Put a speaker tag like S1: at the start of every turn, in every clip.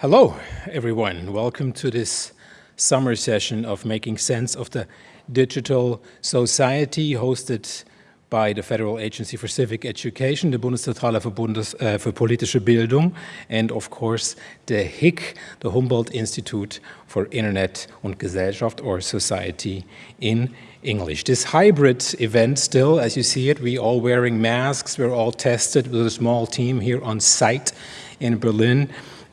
S1: Hello, everyone. Welcome to this summer session of Making Sense of the Digital Society hosted by the Federal Agency for Civic Education, the Bundeszentrale für, Bundes, uh, für politische Bildung, and of course the HIIG, the Humboldt Institute for Internet und Gesellschaft or Society in English. This hybrid event still, as you see it, we all wearing masks, we're all tested with a small team here on site in Berlin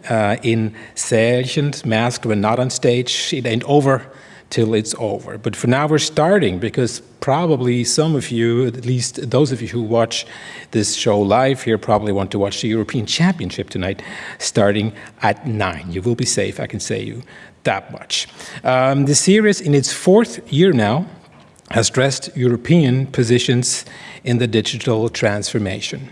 S1: uh, in Säälchen, masked when not on stage. It ain't over till it's over. But for now, we're starting because probably some of you, at least those of you who watch this show live here, probably want to watch the European Championship tonight, starting at 9. You will be safe, I can say you that much. Um, the series, in its fourth year now, has stressed European positions in the digital transformation.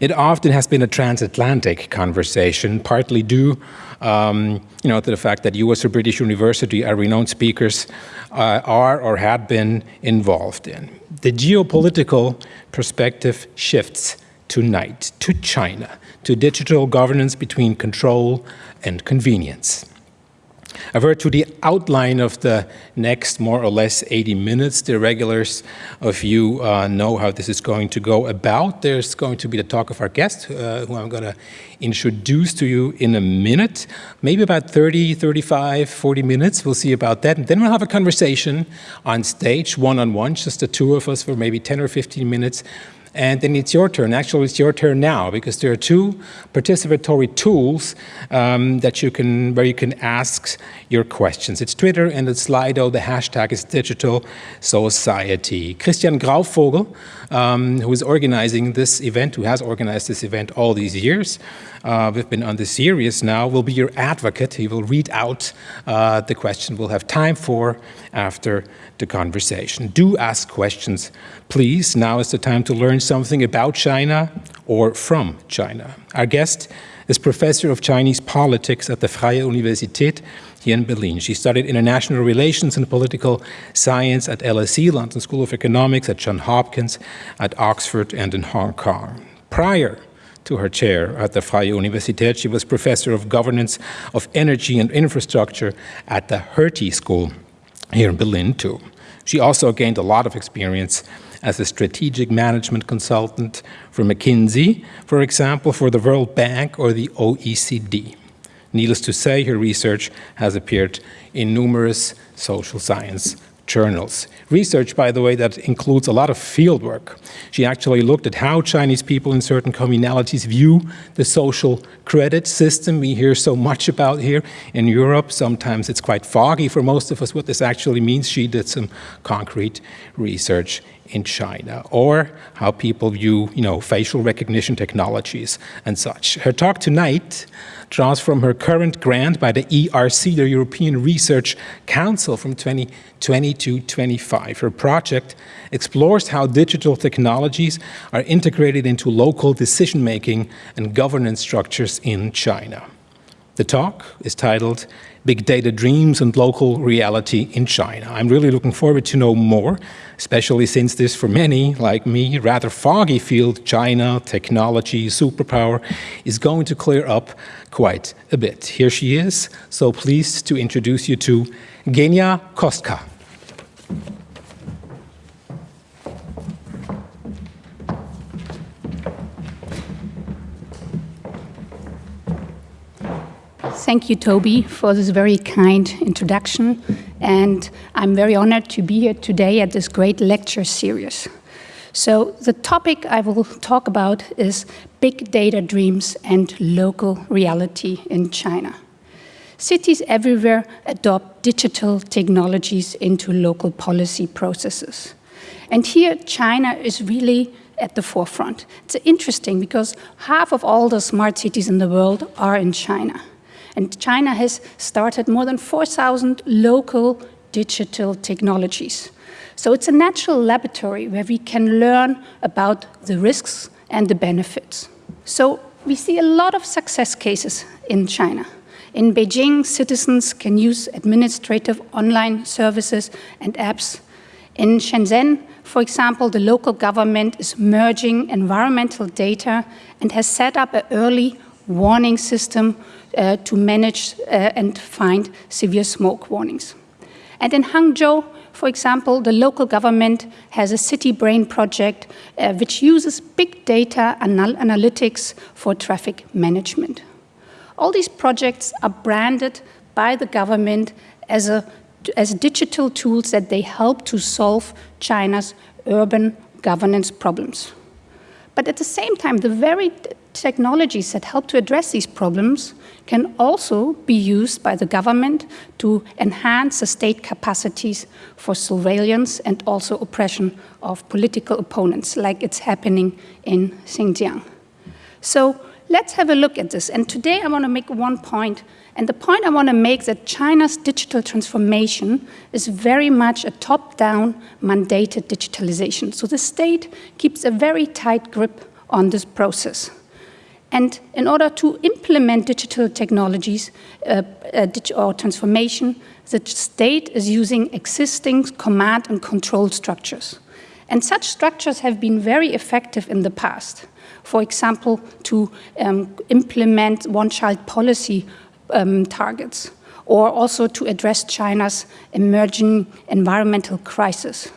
S1: It often has been a transatlantic conversation, partly due um, you know, to the fact that US or British University are renowned speakers uh, are or had been involved in. The geopolitical perspective shifts tonight to China, to digital governance between control and convenience. I've heard to the outline of the next more or less 80 minutes. The regulars of you uh, know how this is going to go about. There's going to be the talk of our guest, uh, who I'm going to introduce to you in a minute, maybe about 30, 35, 40 minutes. We'll see about that. And then we'll have a conversation on stage, one-on-one, -on -one, just the two of us for maybe 10 or 15 minutes and then it's your turn. Actually, it's your turn now because there are two participatory tools um, that you can, where you can ask your questions. It's Twitter and it's Slido. The hashtag is Digital Society. Christian Grauvogel, um, who is organizing this event, who has organized this event all these years, uh, we've been on the series now, will be your advocate. He will read out uh, the question we'll have time for after the conversation. Do ask questions, please. Now is the time to learn something about China or from China. Our guest is professor of Chinese politics at the Freie Universität here in Berlin. She studied international relations and political science at LSE, London School of Economics, at Johns Hopkins, at Oxford, and in Hong Kong. Prior to her chair at the Freie Universität, she was professor of governance of energy and infrastructure at the Hertie School here in Berlin too. She also gained a lot of experience as a strategic management consultant for McKinsey, for example, for the World Bank or the OECD. Needless to say, her research has appeared in numerous social science journals. Research, by the way, that includes a lot of field work. She actually looked at how Chinese people in certain communalities view the social credit system we hear so much about here in Europe. Sometimes it's quite foggy for most of us what this actually means. She did some concrete research in China, or how people view, you know, facial recognition technologies and such. Her talk tonight draws from her current grant by the ERC, the European Research Council from 2020 to 25. Her project explores how digital technologies are integrated into local decision-making and governance structures in China. The talk is titled Big Data Dreams and Local Reality in China. I'm really looking forward to know more, especially since this, for many, like me, rather foggy field, China, technology, superpower, is going to clear up quite a bit. Here she is, so pleased to introduce you to Genia Kostka.
S2: Thank you, Toby, for this very kind introduction. And I'm very honored to be here today at this great lecture series. So the topic I will talk about is big data dreams and local reality in China. Cities everywhere adopt digital technologies into local policy processes. And here China is really at the forefront. It's interesting because half of all the smart cities in the world are in China. And China has started more than 4,000 local digital technologies. So it's a natural laboratory where we can learn about the risks and the benefits. So we see a lot of success cases in China. In Beijing, citizens can use administrative online services and apps. In Shenzhen, for example, the local government is merging environmental data and has set up an early warning system uh, to manage uh, and find severe smoke warnings. And in Hangzhou, for example, the local government has a city brain project uh, which uses big data anal analytics for traffic management. All these projects are branded by the government as, a, as digital tools that they help to solve China's urban governance problems. But at the same time, the very technologies that help to address these problems can also be used by the government to enhance the state capacities for surveillance and also oppression of political opponents, like it's happening in Xinjiang. So let's have a look at this. And today I want to make one point. and the point I want to make is that China's digital transformation is very much a top-down mandated digitalization. So the state keeps a very tight grip on this process. And in order to implement digital technologies uh, uh, or transformation, the state is using existing command and control structures. And such structures have been very effective in the past. For example, to um, implement one-child policy um, targets, or also to address China's emerging environmental crisis.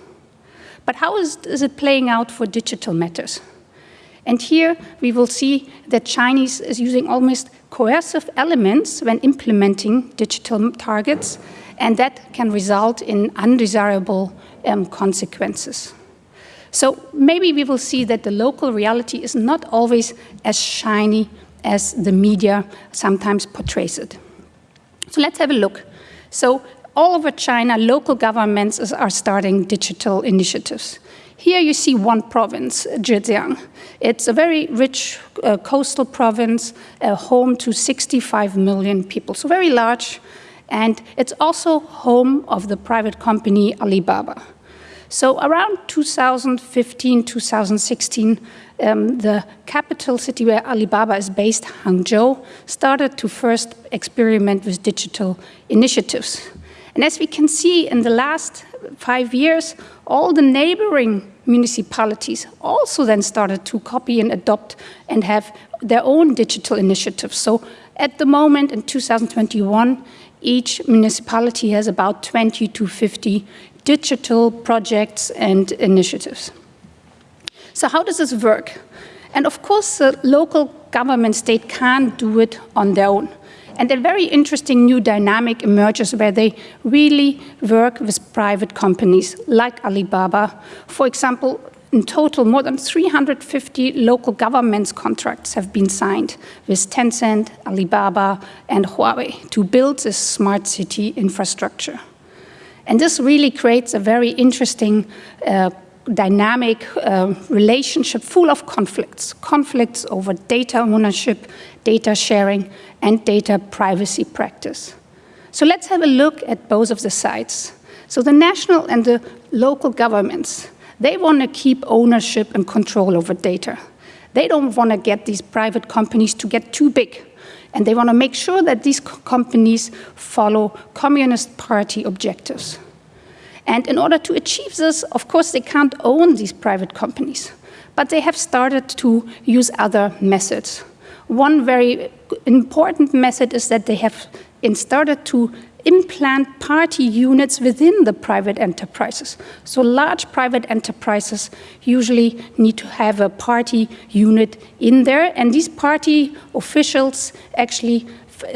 S2: But how is, is it playing out for digital matters? And here we will see that Chinese is using almost coercive elements when implementing digital targets, and that can result in undesirable um, consequences. So maybe we will see that the local reality is not always as shiny as the media sometimes portrays it. So let's have a look. So all over China, local governments are starting digital initiatives. Here you see one province, Zhejiang. It's a very rich uh, coastal province, uh, home to 65 million people, so very large. And it's also home of the private company Alibaba. So around 2015, 2016, um, the capital city where Alibaba is based, Hangzhou, started to first experiment with digital initiatives. And as we can see in the last five years, all the neighboring municipalities also then started to copy and adopt and have their own digital initiatives. So at the moment in 2021, each municipality has about 20 to 50 digital projects and initiatives. So how does this work? And of course, the local government state can't do it on their own. And a very interesting new dynamic emerges where they really work with private companies like Alibaba. For example, in total, more than 350 local governments contracts have been signed with Tencent, Alibaba, and Huawei to build this smart city infrastructure. And this really creates a very interesting uh, dynamic uh, relationship full of conflicts, conflicts over data ownership, data sharing, and data privacy practice. So let's have a look at both of the sides. So the national and the local governments, they want to keep ownership and control over data. They don't want to get these private companies to get too big. And they want to make sure that these companies follow Communist Party objectives. And in order to achieve this, of course, they can't own these private companies, but they have started to use other methods. One very important method is that they have started to implant party units within the private enterprises. So large private enterprises usually need to have a party unit in there, and these party officials actually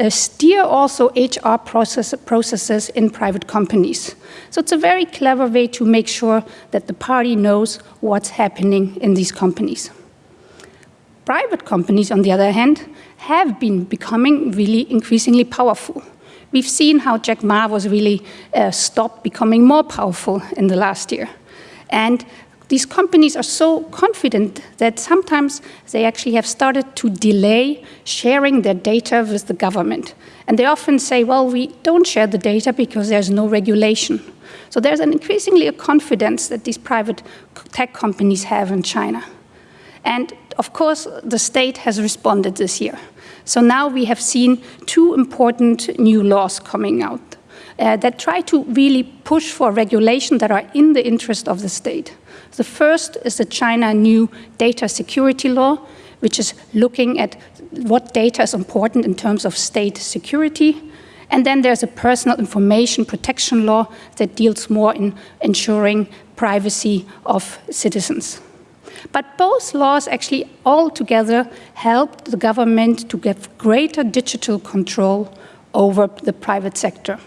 S2: steer also HR process, processes in private companies. So it's a very clever way to make sure that the party knows what's happening in these companies. Private companies, on the other hand, have been becoming really increasingly powerful. We've seen how Jack Ma was really uh, stopped becoming more powerful in the last year. And these companies are so confident that sometimes they actually have started to delay sharing their data with the government. And they often say, well, we don't share the data because there's no regulation. So there's an increasingly a confidence that these private tech companies have in China. And of course, the state has responded this year. So now we have seen two important new laws coming out uh, that try to really push for regulation that are in the interest of the state. The first is the China new data security law, which is looking at what data is important in terms of state security. And then there's a personal information protection law that deals more in ensuring privacy of citizens. But both laws actually all together help the government to get greater digital control over the private sector.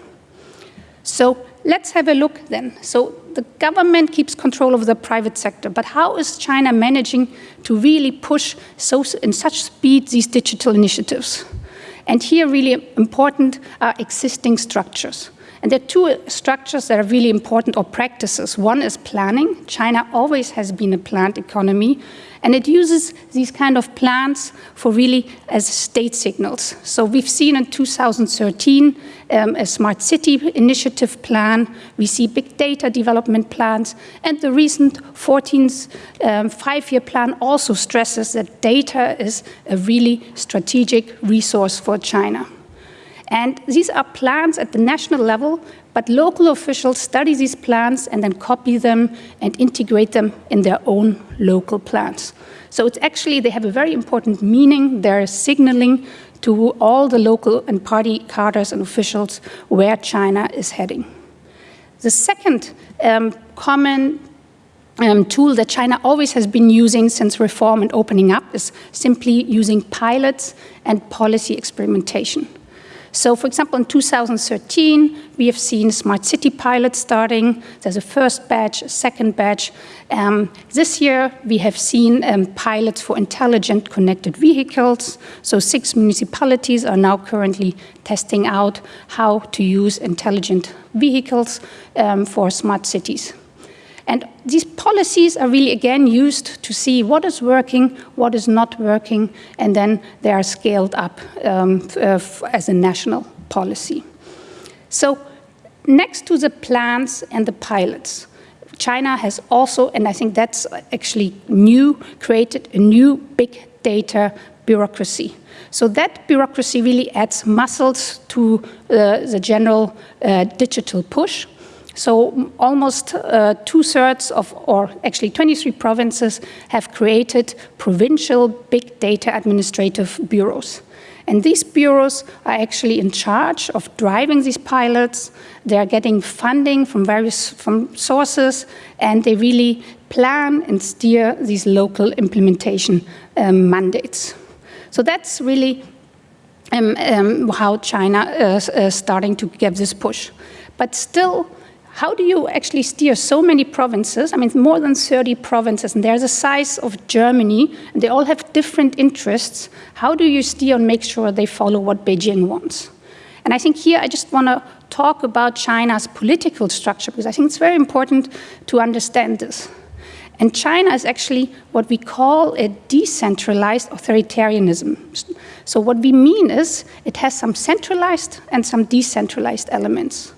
S2: So let's have a look then. So the government keeps control of the private sector, but how is China managing to really push so, in such speed these digital initiatives? And here really important are existing structures. And there are two uh, structures that are really important or practices. One is planning. China always has been a planned economy, and it uses these kind of plans for really as state signals. So we've seen in 2013 um, a smart city initiative plan. We see big data development plans. And the recent 14th um, five-year plan also stresses that data is a really strategic resource for China. And these are plans at the national level, but local officials study these plans and then copy them and integrate them in their own local plans. So it's actually, they have a very important meaning. They're signaling to all the local and party cadres and officials where China is heading. The second um, common um, tool that China always has been using since reform and opening up is simply using pilots and policy experimentation. So for example, in 2013, we have seen smart city pilots starting. There's a first batch, a second batch. Um, this year, we have seen um, pilots for intelligent connected vehicles. So six municipalities are now currently testing out how to use intelligent vehicles um, for smart cities. And these policies are really, again, used to see what is working, what is not working, and then they are scaled up um, uh, as a national policy. So next to the plans and the pilots, China has also, and I think that's actually new, created a new big data bureaucracy. So that bureaucracy really adds muscles to uh, the general uh, digital push. So almost uh, two-thirds of, or actually 23 provinces have created provincial big data administrative bureaus. And these bureaus are actually in charge of driving these pilots. They are getting funding from various from sources, and they really plan and steer these local implementation um, mandates. So that's really um, um, how China is uh, starting to give this push. But still, how do you actually steer so many provinces? I mean, more than 30 provinces, and they're the size of Germany, and they all have different interests. How do you steer and make sure they follow what Beijing wants? And I think here I just want to talk about China's political structure, because I think it's very important to understand this. And China is actually what we call a decentralized authoritarianism. So what we mean is it has some centralized and some decentralized elements.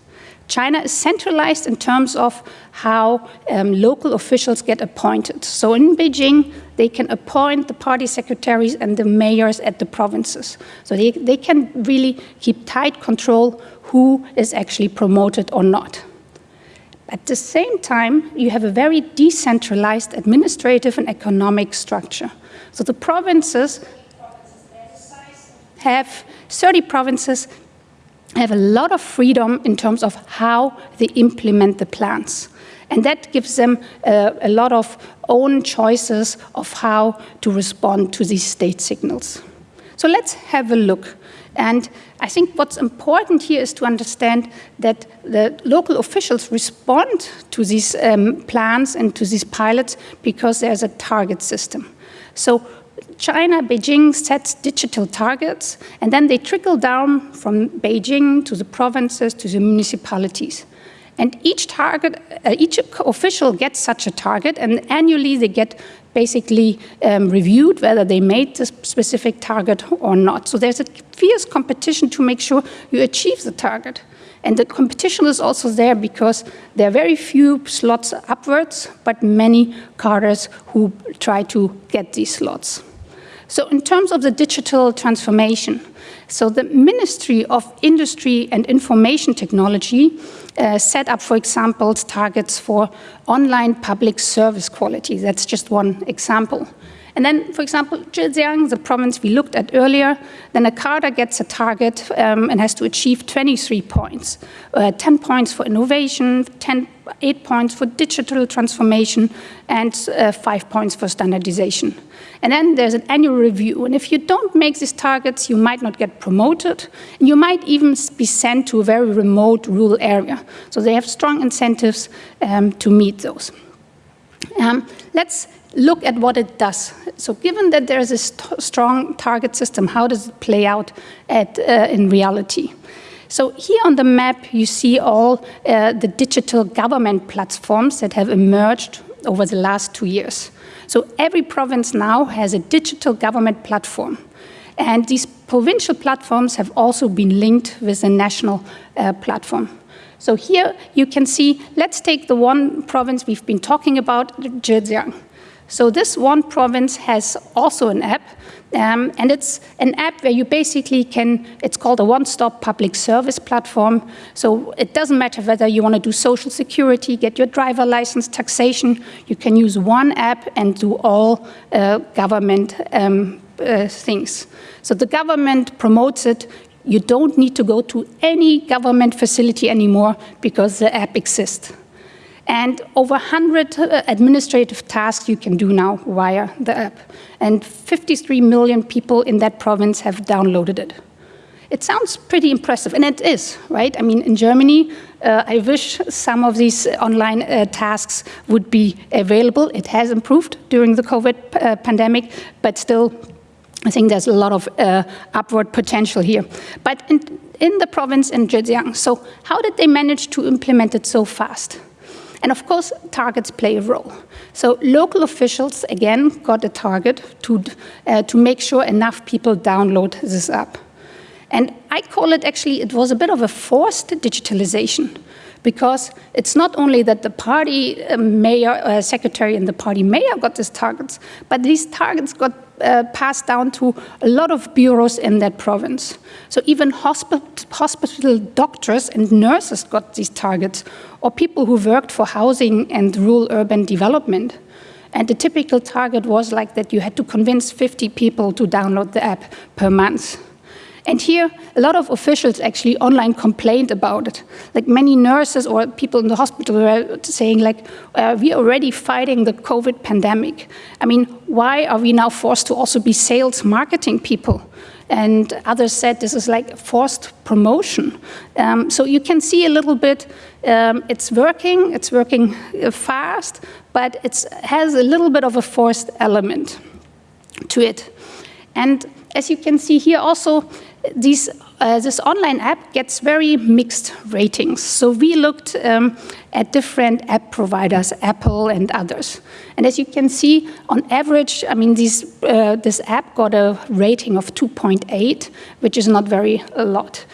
S2: China is centralized in terms of how um, local officials get appointed. So in Beijing, they can appoint the party secretaries and the mayors at the provinces. So they, they can really keep tight control who is actually promoted or not. At the same time, you have a very decentralized administrative and economic structure. So the provinces have 30 provinces have a lot of freedom in terms of how they implement the plans. And that gives them uh, a lot of own choices of how to respond to these state signals. So let's have a look. And I think what's important here is to understand that the local officials respond to these um, plans and to these pilots because there's a target system. So China, Beijing sets digital targets, and then they trickle down from Beijing to the provinces to the municipalities. And each target, uh, each official gets such a target, and annually they get basically um, reviewed whether they made the specific target or not. So there's a fierce competition to make sure you achieve the target. And the competition is also there because there are very few slots upwards, but many cadres who try to get these slots. So in terms of the digital transformation, so the Ministry of Industry and Information Technology uh, set up, for example, targets for online public service quality. That's just one example. And then, for example, Zhejiang, the province we looked at earlier, then a cadre gets a target um, and has to achieve 23 points. Uh, 10 points for innovation, 10, 8 points for digital transformation, and uh, 5 points for standardization. And then there's an annual review. And if you don't make these targets, you might not get promoted. And you might even be sent to a very remote rural area. So they have strong incentives um, to meet those. Um, let's look at what it does. So given that there is a st strong target system, how does it play out at, uh, in reality? So here on the map, you see all uh, the digital government platforms that have emerged over the last two years. So every province now has a digital government platform. And these provincial platforms have also been linked with a national uh, platform. So here you can see, let's take the one province we've been talking about, Zhejiang. So this one province has also an app, um, and it's an app where you basically can, it's called a one-stop public service platform. So it doesn't matter whether you want to do social security, get your driver license, taxation, you can use one app and do all uh, government um, uh, things. So the government promotes it. You don't need to go to any government facility anymore because the app exists. And over 100 uh, administrative tasks you can do now via the app. And 53 million people in that province have downloaded it. It sounds pretty impressive, and it is, right? I mean, in Germany, uh, I wish some of these online uh, tasks would be available. It has improved during the COVID uh, pandemic, but still, I think there's a lot of uh, upward potential here. But in, in the province in Zhejiang, so how did they manage to implement it so fast? And of course, targets play a role. So local officials, again, got a target to, uh, to make sure enough people download this app. And I call it actually, it was a bit of a forced digitalization because it's not only that the party uh, mayor, uh, secretary and the party mayor got these targets, but these targets got uh, passed down to a lot of bureaus in that province. So even hospi hospital doctors and nurses got these targets, or people who worked for housing and rural urban development. And the typical target was like that you had to convince 50 people to download the app per month. And here, a lot of officials actually online complained about it. Like many nurses or people in the hospital were saying like, uh, we're already fighting the COVID pandemic. I mean, why are we now forced to also be sales marketing people? And others said this is like forced promotion. Um, so you can see a little bit, um, it's working, it's working uh, fast, but it has a little bit of a forced element to it. And as you can see here also, these, uh, this online app gets very mixed ratings. So we looked um, at different app providers, Apple and others. And as you can see, on average, I mean, these, uh, this app got a rating of 2.8, which is not very a lot.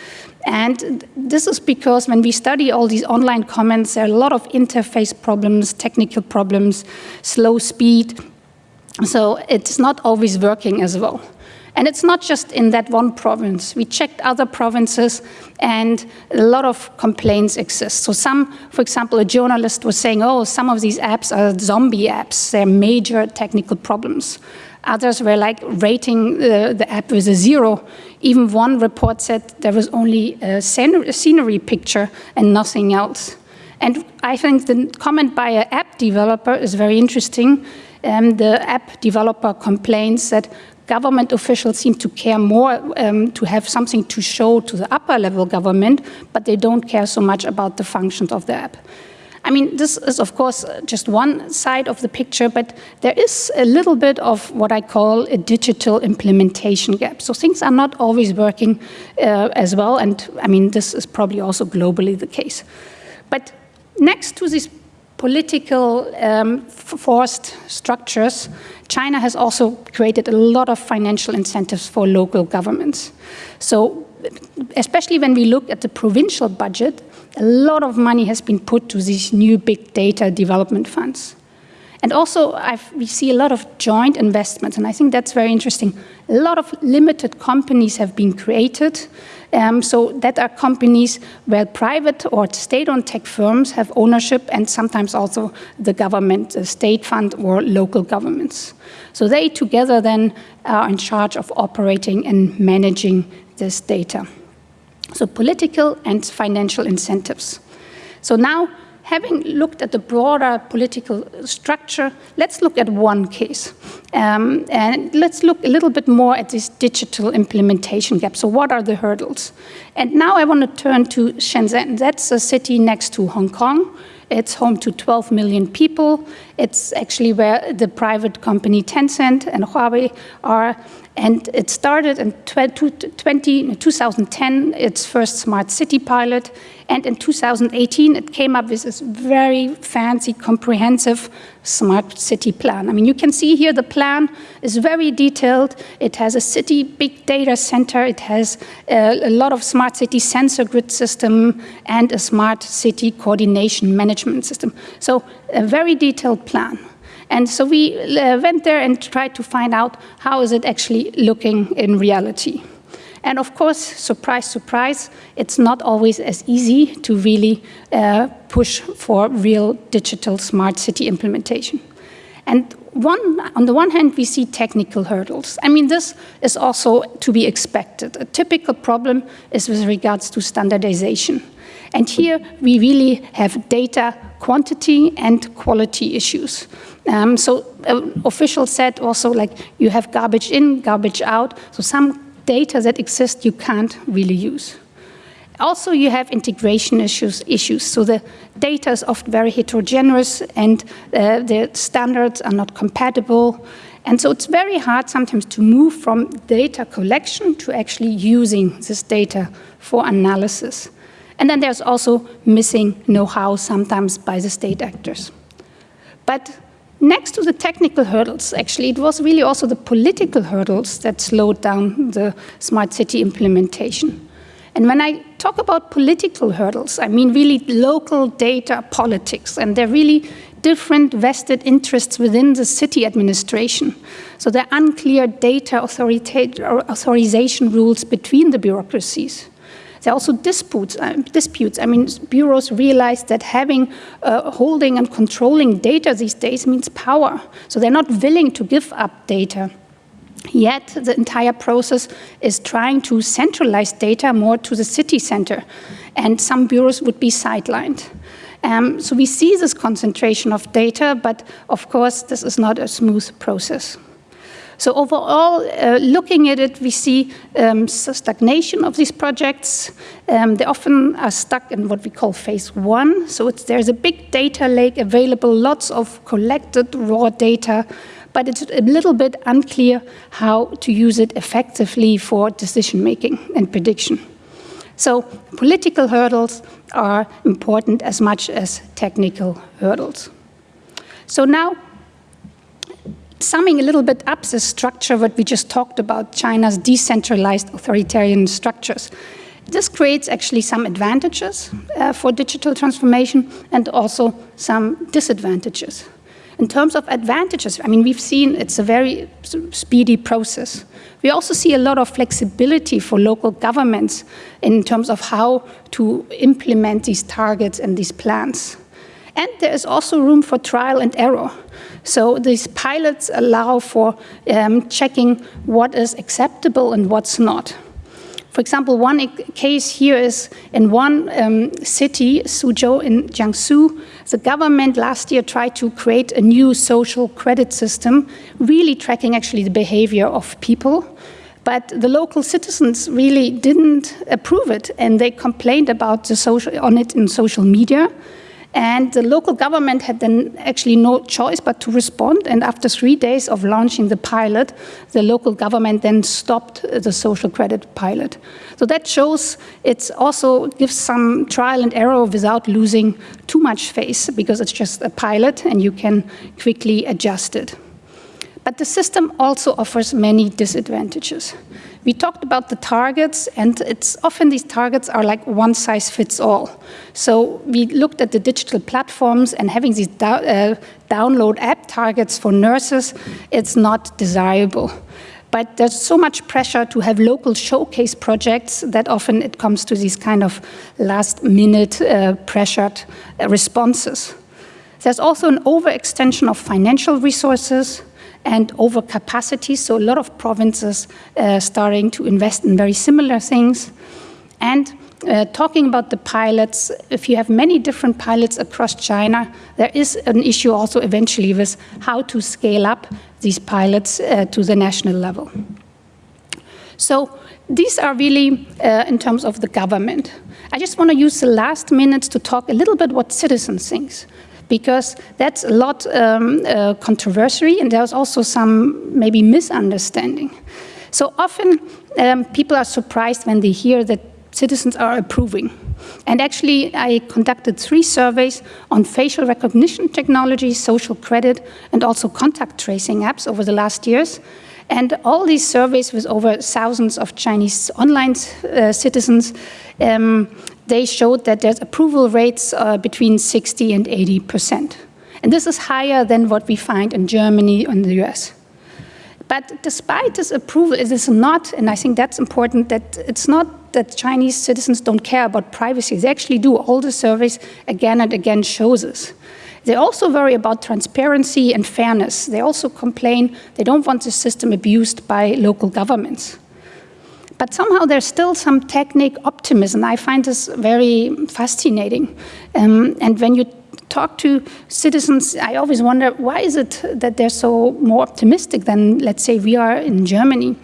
S2: And this is because when we study all these online comments, there are a lot of interface problems, technical problems, slow speed. So it's not always working as well. And it's not just in that one province. We checked other provinces and a lot of complaints exist. So some, for example, a journalist was saying, oh, some of these apps are zombie apps. They're major technical problems. Others were like rating the, the app with a zero. Even one report said there was only a scenery picture and nothing else. And I think the comment by an app developer is very interesting. Um, the app developer complains that government officials seem to care more um, to have something to show to the upper level government, but they don't care so much about the functions of the app. I mean, this is, of course, just one side of the picture, but there is a little bit of what I call a digital implementation gap. So things are not always working uh, as well, and I mean, this is probably also globally the case. But next to these political um, forced structures, China has also created a lot of financial incentives for local governments. So especially when we look at the provincial budget, a lot of money has been put to these new big data development funds. And also, I've, we see a lot of joint investments, and I think that's very interesting. A lot of limited companies have been created. Um, so that are companies where private or state-owned tech firms have ownership and sometimes also the government, the state fund or local governments. So they together then are in charge of operating and managing this data. So political and financial incentives. So now having looked at the broader political structure, let's look at one case. Um, and let's look a little bit more at this digital implementation gap. So what are the hurdles? And now I want to turn to Shenzhen. That's a city next to Hong Kong. It's home to 12 million people. It's actually where the private company Tencent and Huawei are. And it started in 20, 2010, its first smart city pilot. And in 2018, it came up with this very fancy, comprehensive smart city plan. I mean, you can see here the plan is very detailed. It has a city big data center. It has a, a lot of smart city sensor grid system and a smart city coordination management system. So a very detailed plan. And so we uh, went there and tried to find out how is it actually looking in reality. And of course, surprise, surprise, it's not always as easy to really uh, push for real digital smart city implementation. And one, on the one hand, we see technical hurdles. I mean, this is also to be expected. A typical problem is with regards to standardization. And here we really have data quantity and quality issues. Um, so uh, officials said also like you have garbage in, garbage out. So some data that exist you can't really use. Also, you have integration issues. issues. So the data is often very heterogeneous and uh, the standards are not compatible. And so it's very hard sometimes to move from data collection to actually using this data for analysis. And then there's also missing know-how sometimes by the state actors. But next to the technical hurdles, actually, it was really also the political hurdles that slowed down the smart city implementation. And when I talk about political hurdles, I mean really local data politics, and they're really different vested interests within the city administration. So there are unclear data authorization rules between the bureaucracies. There are also disputes. Uh, disputes. I mean, bureaus realize that having, uh, holding and controlling data these days means power. So they're not willing to give up data. Yet the entire process is trying to centralize data more to the city center, and some bureaus would be sidelined. Um, so we see this concentration of data, but of course this is not a smooth process. So overall, uh, looking at it, we see um, stagnation of these projects. Um, they often are stuck in what we call phase one. So there's a big data lake available, lots of collected raw data, but it's a little bit unclear how to use it effectively for decision making and prediction. So political hurdles are important as much as technical hurdles. So now summing a little bit up the structure what we just talked about, China's decentralized authoritarian structures. This creates actually some advantages uh, for digital transformation and also some disadvantages. In terms of advantages, I mean, we've seen it's a very speedy process. We also see a lot of flexibility for local governments in terms of how to implement these targets and these plans. And there is also room for trial and error. So these pilots allow for um, checking what is acceptable and what's not. For example, one case here is in one um, city, Suzhou in Jiangsu, the government last year tried to create a new social credit system, really tracking actually the behavior of people. But the local citizens really didn't approve it, and they complained about the social, on it in social media. And the local government had then actually no choice but to respond. And after three days of launching the pilot, the local government then stopped the social credit pilot. So that shows it also gives some trial and error without losing too much face because it's just a pilot and you can quickly adjust it. But the system also offers many disadvantages. We talked about the targets, and it's often these targets are like one size fits all. So we looked at the digital platforms and having these do uh, download app targets for nurses, it's not desirable. But there's so much pressure to have local showcase projects that often it comes to these kind of last minute uh, pressured uh, responses. There's also an overextension of financial resources and overcapacity, so a lot of provinces uh, starting to invest in very similar things. And uh, talking about the pilots, if you have many different pilots across China, there is an issue also eventually with how to scale up these pilots uh, to the national level. So these are really uh, in terms of the government. I just want to use the last minutes to talk a little bit what citizens think because that's a lot um, uh, controversy and there's also some maybe misunderstanding. So often um, people are surprised when they hear that citizens are approving. And actually, I conducted three surveys on facial recognition technology, social credit, and also contact tracing apps over the last years. And all these surveys with over thousands of Chinese online uh, citizens um, they showed that there's approval rates uh, between 60 and 80 percent. And this is higher than what we find in Germany and the US. But despite this approval, it is not, and I think that's important, that it's not that Chinese citizens don't care about privacy. They actually do. All the surveys again and again shows this. They also worry about transparency and fairness. They also complain they don't want the system abused by local governments. But somehow there's still some technic optimism. I find this very fascinating. Um, and when you talk to citizens, I always wonder why is it that they're so more optimistic than, let's say, we are in Germany?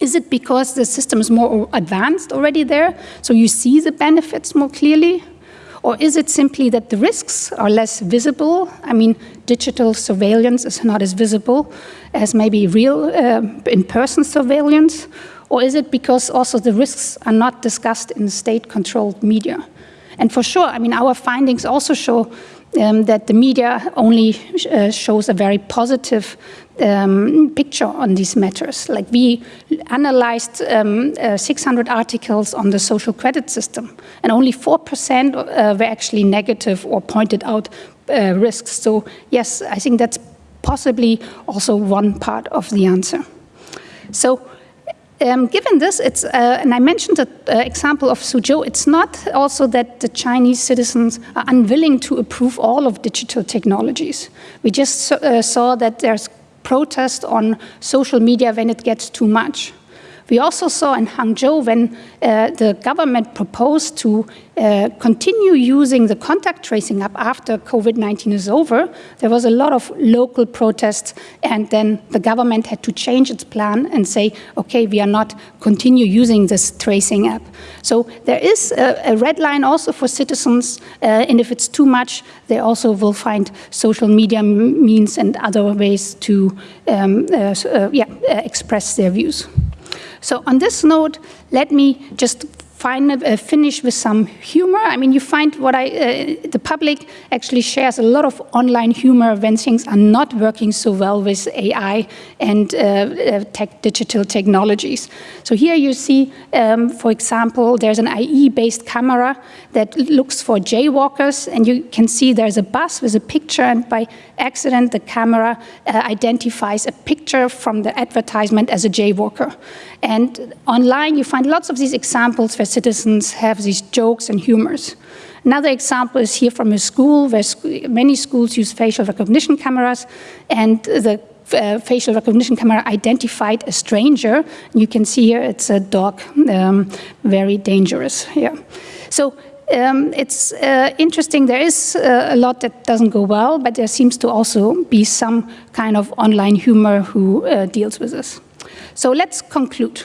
S2: Is it because the system is more advanced already there, so you see the benefits more clearly? Or is it simply that the risks are less visible? I mean, digital surveillance is not as visible as maybe real uh, in-person surveillance. Or is it because also the risks are not discussed in state-controlled media? And for sure, I mean, our findings also show um, that the media only sh uh, shows a very positive um, picture on these matters. Like we analyzed um, uh, 600 articles on the social credit system, and only 4% uh, were actually negative or pointed out uh, risks. So yes, I think that's possibly also one part of the answer. So um, given this, it's, uh, and I mentioned the uh, example of Suzhou, it's not also that the Chinese citizens are unwilling to approve all of digital technologies. We just uh, saw that there's protest on social media when it gets too much. We also saw in Hangzhou when uh, the government proposed to uh, continue using the contact tracing app after COVID-19 is over, there was a lot of local protests and then the government had to change its plan and say, okay, we are not continue using this tracing app. So there is a, a red line also for citizens uh, and if it's too much, they also will find social media means and other ways to um, uh, uh, yeah, uh, express their views. So on this note, let me just uh, finish with some humor. I mean, you find what I, uh, the public actually shares a lot of online humor when things are not working so well with AI and uh, uh, tech, digital technologies. So here you see, um, for example, there's an AI-based camera that looks for jaywalkers, and you can see there's a bus with a picture, and by accident, the camera uh, identifies a picture from the advertisement as a jaywalker. And online, you find lots of these examples where citizens have these jokes and humors. Another example is here from a school where sc many schools use facial recognition cameras and the uh, facial recognition camera identified a stranger. You can see here it's a dog, um, very dangerous Yeah. So um, it's uh, interesting. There is uh, a lot that doesn't go well, but there seems to also be some kind of online humor who uh, deals with this. So let's conclude.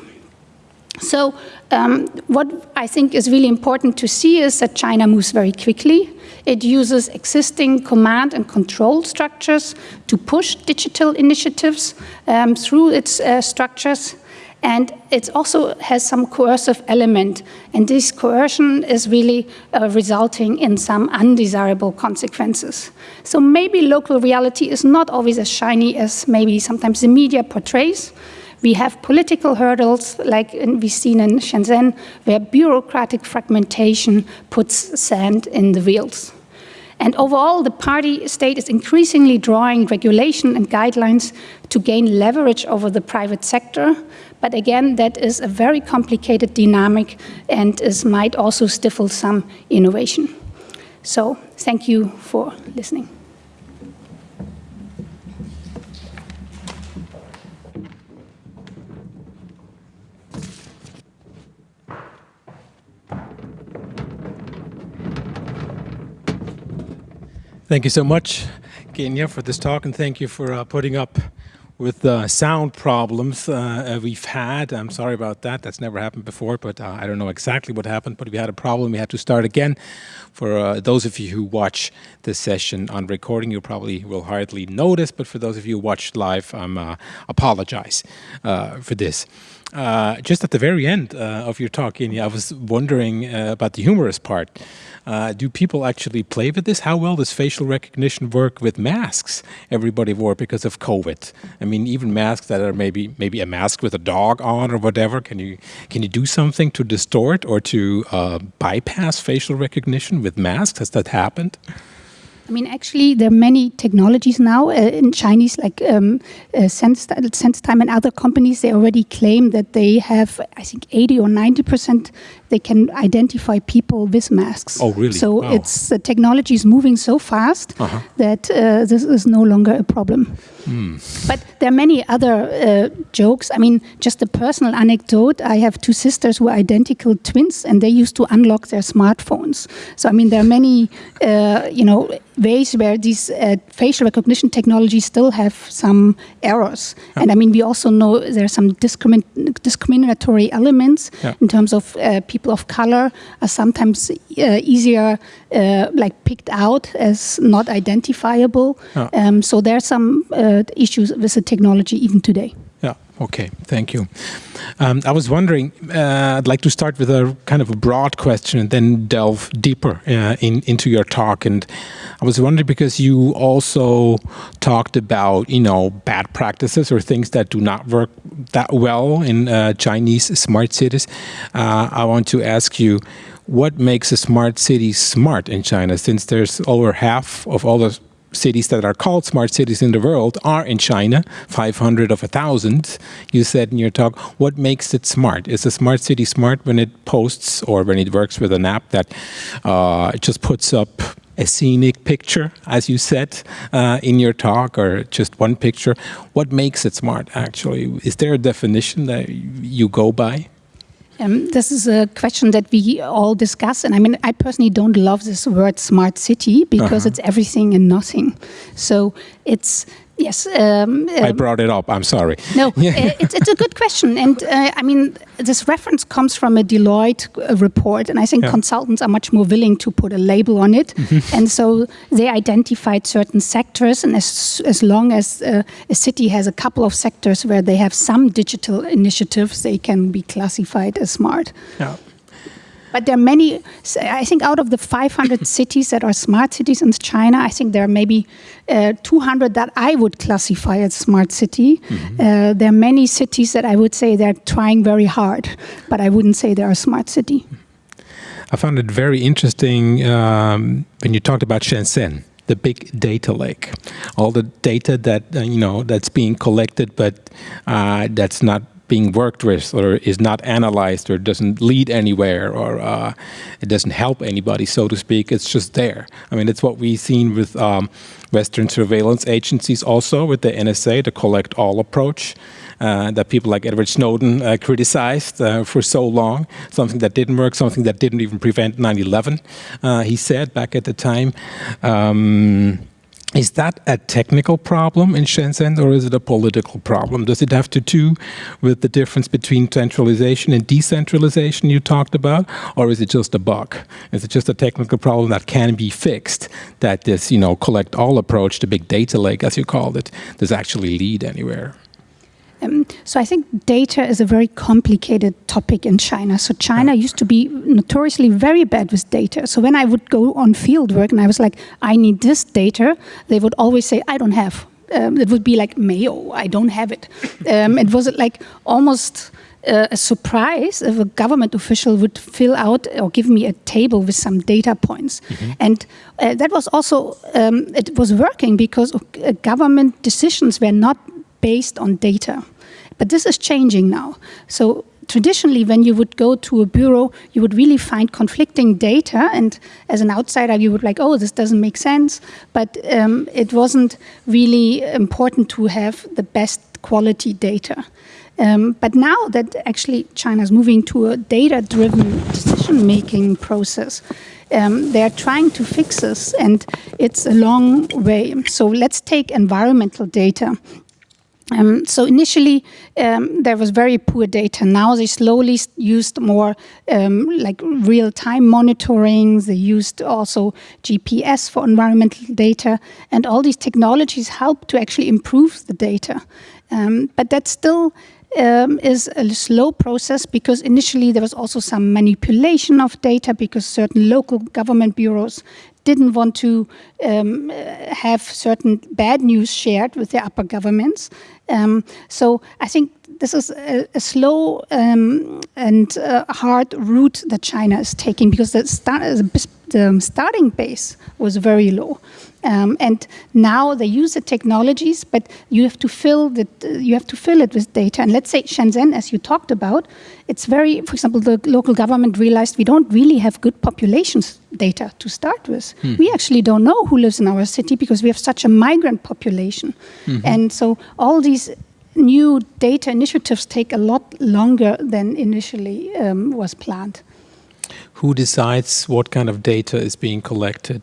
S2: So um, what I think is really important to see is that China moves very quickly. It uses existing command and control structures to push digital initiatives um, through its uh, structures. And it also has some coercive element. And this coercion is really uh, resulting in some undesirable consequences. So maybe local reality is not always as shiny as maybe sometimes the media portrays. We have political hurdles, like we've seen in Shenzhen, where bureaucratic fragmentation puts sand in the wheels. And overall, the party state is increasingly drawing regulation and guidelines to gain leverage over the private sector. But again, that is a very complicated dynamic and is, might also stifle some innovation. So thank you for listening.
S1: Thank you so much, Genia, for this talk, and thank you for uh, putting up with the sound problems uh, we've had. I'm sorry about that. That's never happened before, but uh, I don't know exactly what happened, but we had a problem. We had to start again. For uh, those of you who watch this session on recording, you probably will hardly notice, but for those of you who watch live, I am uh, apologize uh, for this. Uh, just at the very end uh, of your talk, Genia, I was wondering about the humorous part. Uh, do people actually play with this? How well does facial recognition work with masks everybody wore because of COVID? I mean, even masks that are maybe maybe a mask with a dog on or whatever. Can you can you do something to distort or to uh, bypass facial recognition with masks? Has that happened?
S2: I mean, actually, there are many technologies now uh, in Chinese, like um, uh, SenseTime and other companies. They already claim that they have, I think, 80 or 90 percent. They can identify people with masks.
S1: Oh, really?
S2: So wow. it's the technology is moving so fast uh -huh. that uh, this is no longer a problem. Mm. But there are many other uh, jokes. I mean, just a personal anecdote. I have two sisters who are identical twins, and they used to unlock their smartphones. So I mean, there are many, uh, you know ways where these uh, facial recognition technologies still have some errors. Yeah. And I mean, we also know there are some discrimin discriminatory elements yeah. in terms of uh, people of color are sometimes uh, easier uh, like picked out as not identifiable. Yeah. Um, so there are some uh, issues with the technology even today.
S1: Okay, thank you. Um, I was wondering, uh, I'd like to start with a kind of a broad question and then delve deeper uh, in, into your talk. And I was wondering because you also talked about, you know, bad practices or things that do not work that well in uh, Chinese smart cities. Uh, I want to ask you, what makes a smart city smart in China since there's over half of all the cities that are called smart cities in the world are in China, 500 of a 1,000. You said in your talk, what makes it smart? Is a smart city smart when it posts or when it works with an app that uh, just puts up a scenic picture, as you said uh, in your talk, or just one picture? What makes it smart, actually? Is there a definition that you go by?
S2: Um, this is a question that we all discuss. And I mean, I personally don't love this word smart city because uh -huh. it's everything and nothing. So it's Yes. Um,
S1: um, I brought it up. I'm sorry.
S2: No, uh, it's, it's a good question. And uh, I mean, this reference comes from a Deloitte uh, report. And I think yeah. consultants are much more willing to put a label on it. Mm-hmm. and so they identified certain sectors. And as, as long as uh, a city has a couple of sectors where they have some digital initiatives, they can be classified as smart.
S1: Yeah.
S2: But there are many, I think out of the 500 cities that are smart cities in China, I think there are maybe uh, 200 that I would classify as smart city. Mm -hmm. uh, there are many cities that I would say they're trying very hard, but I wouldn't say they're a smart city.
S1: I found it very interesting um, when you talked about Shenzhen the big data lake, all the data that uh, you know that's being collected, but uh, that's not being worked with or is not analyzed or doesn't lead anywhere or uh, it doesn't help anybody, so to speak. It's just there. I mean, it's what we've seen with um, Western surveillance agencies also with the NSA, the collect all approach. Uh, that people like Edward Snowden uh, criticized uh, for so long, something that didn't work, something that didn't even prevent 9-11, uh, he said back at the time. Um, is that a technical problem in Shenzhen or is it a political problem? Does it have to do with the difference between centralization and decentralization you talked about? Or is it just a bug? Is it just a technical problem that can be fixed that this, you know, collect all approach, the big data lake as you called it, does actually lead anywhere?
S2: Um, so I think data is a very complicated topic in China. So China used to be notoriously very bad with data. So when I would go on field work and I was like, I need this data, they would always say, I don't have. Um, it would be like Mayo, I don't have it. Um, it was like almost uh, a surprise if a government official would fill out or give me a table with some data points. Mm -hmm. And uh, that was also, um, it was working because uh, government decisions were not based on data. But this is changing now. So traditionally, when you would go to a bureau, you would really find conflicting data. And as an outsider, you would like, oh, this doesn't make sense. But um, it wasn't really important to have the best quality data. Um, but now that actually China is moving to a data-driven decision-making process, um, they're trying to fix this, and it's a long way. So let's take environmental data. Um, so initially, um, there was very poor data. Now they slowly used more um, like real-time monitoring. They used also GPS for environmental data. And all these technologies help to actually improve the data. Um, but that still um, is a slow process because initially there was also some manipulation of data because certain local government bureaus didn't want to um, have certain bad news shared with their upper governments. Um, so I think this is a, a slow um, and uh, hard route that China is taking because the, the starting base was very low. Um, and now they use the technologies, but you have to fill the, you have to fill it with data. And let's say Shenzhen, as you talked about, it's very, for example, the local government realized we don't really have good populations data to start with. Hmm. We actually don't know who lives in our city because we have such a migrant population. Mm -hmm. And so all these new data initiatives take a lot longer than initially um, was planned.
S1: Who decides what kind of data is being collected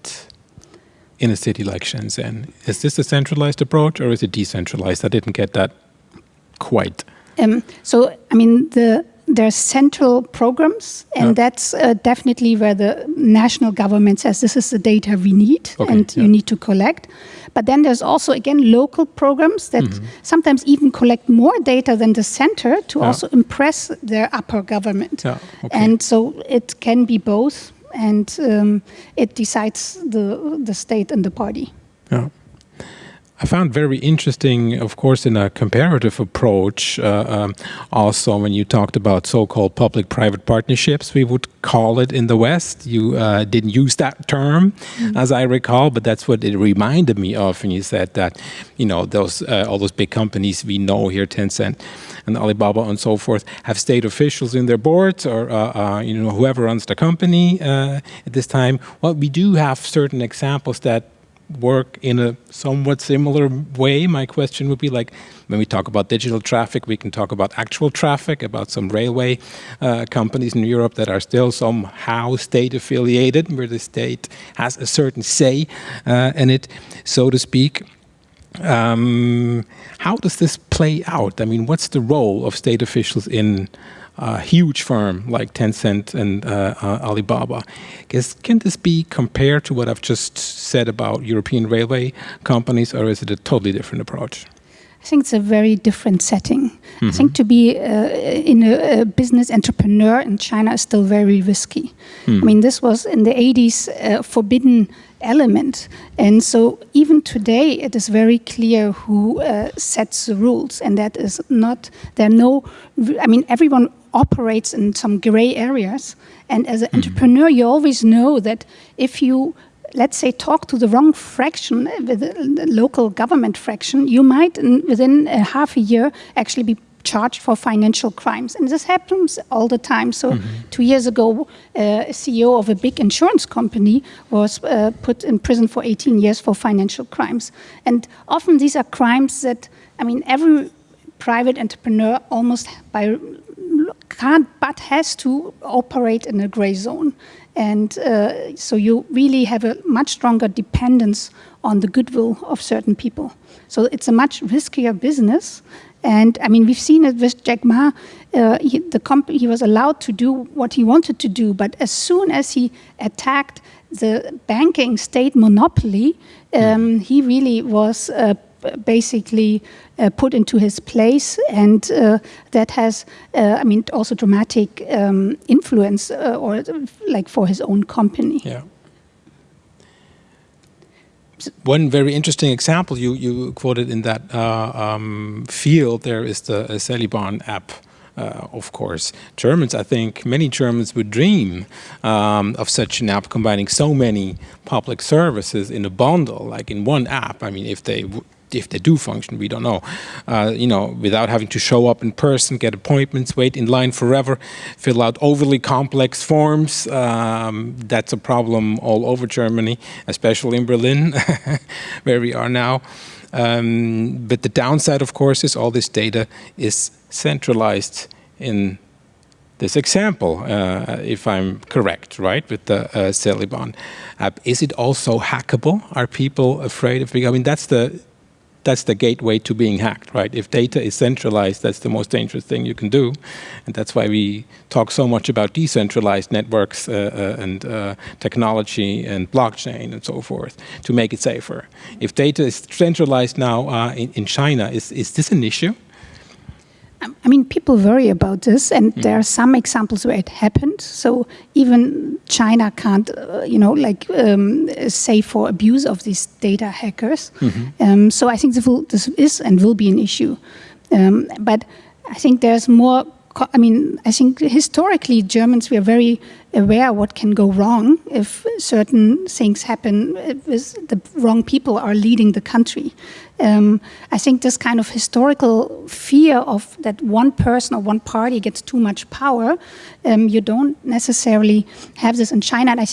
S1: in a city like Shenzhen? Is this a centralized approach or is it decentralized? I didn't get that quite.
S2: Um, so, I mean, the there are central programs, and yeah. that's uh, definitely where the national government says this is the data we need okay, and yeah. you need to collect. But then there's also, again, local programs that mm -hmm. sometimes even collect more data than the center to yeah. also impress their upper government. Okay. And so it can be both, and um, it decides the, the state and the party.
S1: Yeah. I found very interesting, of course, in a comparative approach, uh, um, also when you talked about so-called public-private partnerships, we would call it in the West. You uh, didn't use that term, mm -hmm. as I recall, but that's what it reminded me of when you said that, you know, those uh, all those big companies we know here, Tencent and Alibaba and so forth, have state officials in their boards or, uh, uh, you know, whoever runs the company uh, at this time. Well, we do have certain examples that work in a somewhat similar way. My question would be like, when we talk about digital traffic, we can talk about actual traffic, about some railway uh, companies in Europe that are still somehow state affiliated, where the state has a certain say uh, in it, so to speak. Um, how does this play out? I mean, what's the role of state officials in a huge firm like Tencent and uh, uh, Alibaba. Guess, can this be compared to what I've just said about European railway companies, or is it a totally different approach?
S2: I think it's a very different setting. Mm -hmm. I mm-hmm. think to be uh, in a, a, business entrepreneur in China is still very risky. Mm. I mean, this was in the 80s uh, forbidden element. And so even today, it is very clear who uh, sets the rules. And that is not, there are no, I mean, everyone operates in some gray areas. And as an mm -hmm. entrepreneur, you always know that if you let's say, talk to the wrong fraction, uh, the local government fraction, you might, within a half a year, actually be charged for financial crimes. And this happens all the time. So mm -hmm. two years ago, uh, a CEO of a big insurance company was uh, put in prison for 18 years for financial crimes. And often these are crimes that, I mean, every private entrepreneur almost by can't but has to operate in a gray zone. And uh, so you really have a much stronger dependence on the goodwill of certain people. So it's a much riskier business. And I mean, we've seen it with Jack Ma. Uh, he, the company, he was allowed to do what he wanted to do, but as soon as he attacked the banking state monopoly, um, he really was uh, basically uh, put into his place, and uh, that has, uh, I mean, also dramatic um, influence uh, or like for his own company.
S1: Yeah. One very interesting example you, you quoted in that uh, um, field there is the uh, Zheliban app. Uh, of course. Germans, I think many Germans would dream um, of such an app combining so many public services in a bundle, like in one app. I mean, if they if they do function, we don't know. Uh, you know, without having to show up in person, get appointments, wait in line forever, fill out overly complex forms. Um, that's a problem all over Germany, especially in Berlin, where we are now. Um, but the downside, of course, is all this data is centralized in this example, uh, if I'm correct, right, with the uh, app. Is it also hackable? Are people afraid of it? I mean, that's the that's the gateway to being hacked, right? If data is centralized, that's the most dangerous thing you can do. And that's why we talk so much about decentralized networks uh, uh, and uh, technology and blockchain and so forth to make it safer. If data is centralized now uh, in, in China, is, is this an issue?
S2: I mean, people worry about this, and mm. there are some examples where it happened. So even China can't, uh, you know, like um, say for abuse of these data hackers. Mm -hmm. um, so I think this, will, this, is and will be an issue. Um, but I think there's more. I mean, I think historically Germans were very aware what can go wrong if certain things happen, if the wrong people are leading the country. Um, I think this kind of historical fear of that one person or one party gets too much power, um, you don't necessarily have this in China. And I,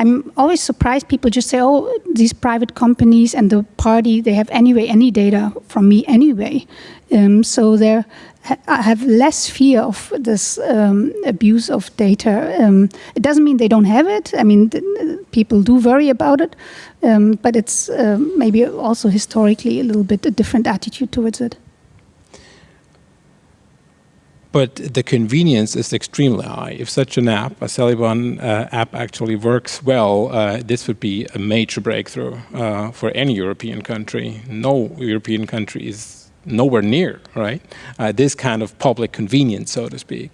S2: am always surprised people just say, oh, these private companies and the party, they have anyway any data from me anyway. Um, so have less fear of this um, abuse of data. Um, it doesn't mean they don't have it. I mean, people do worry about it, um, but it's uh, maybe also historically a little bit a different attitude towards it.
S1: But the convenience is extremely high. If such an app, a Zheliban uh, app actually works well, uh, this would be a major breakthrough uh, for any European country. No European country is nowhere near, right? Uh, this kind of public convenience, so to speak.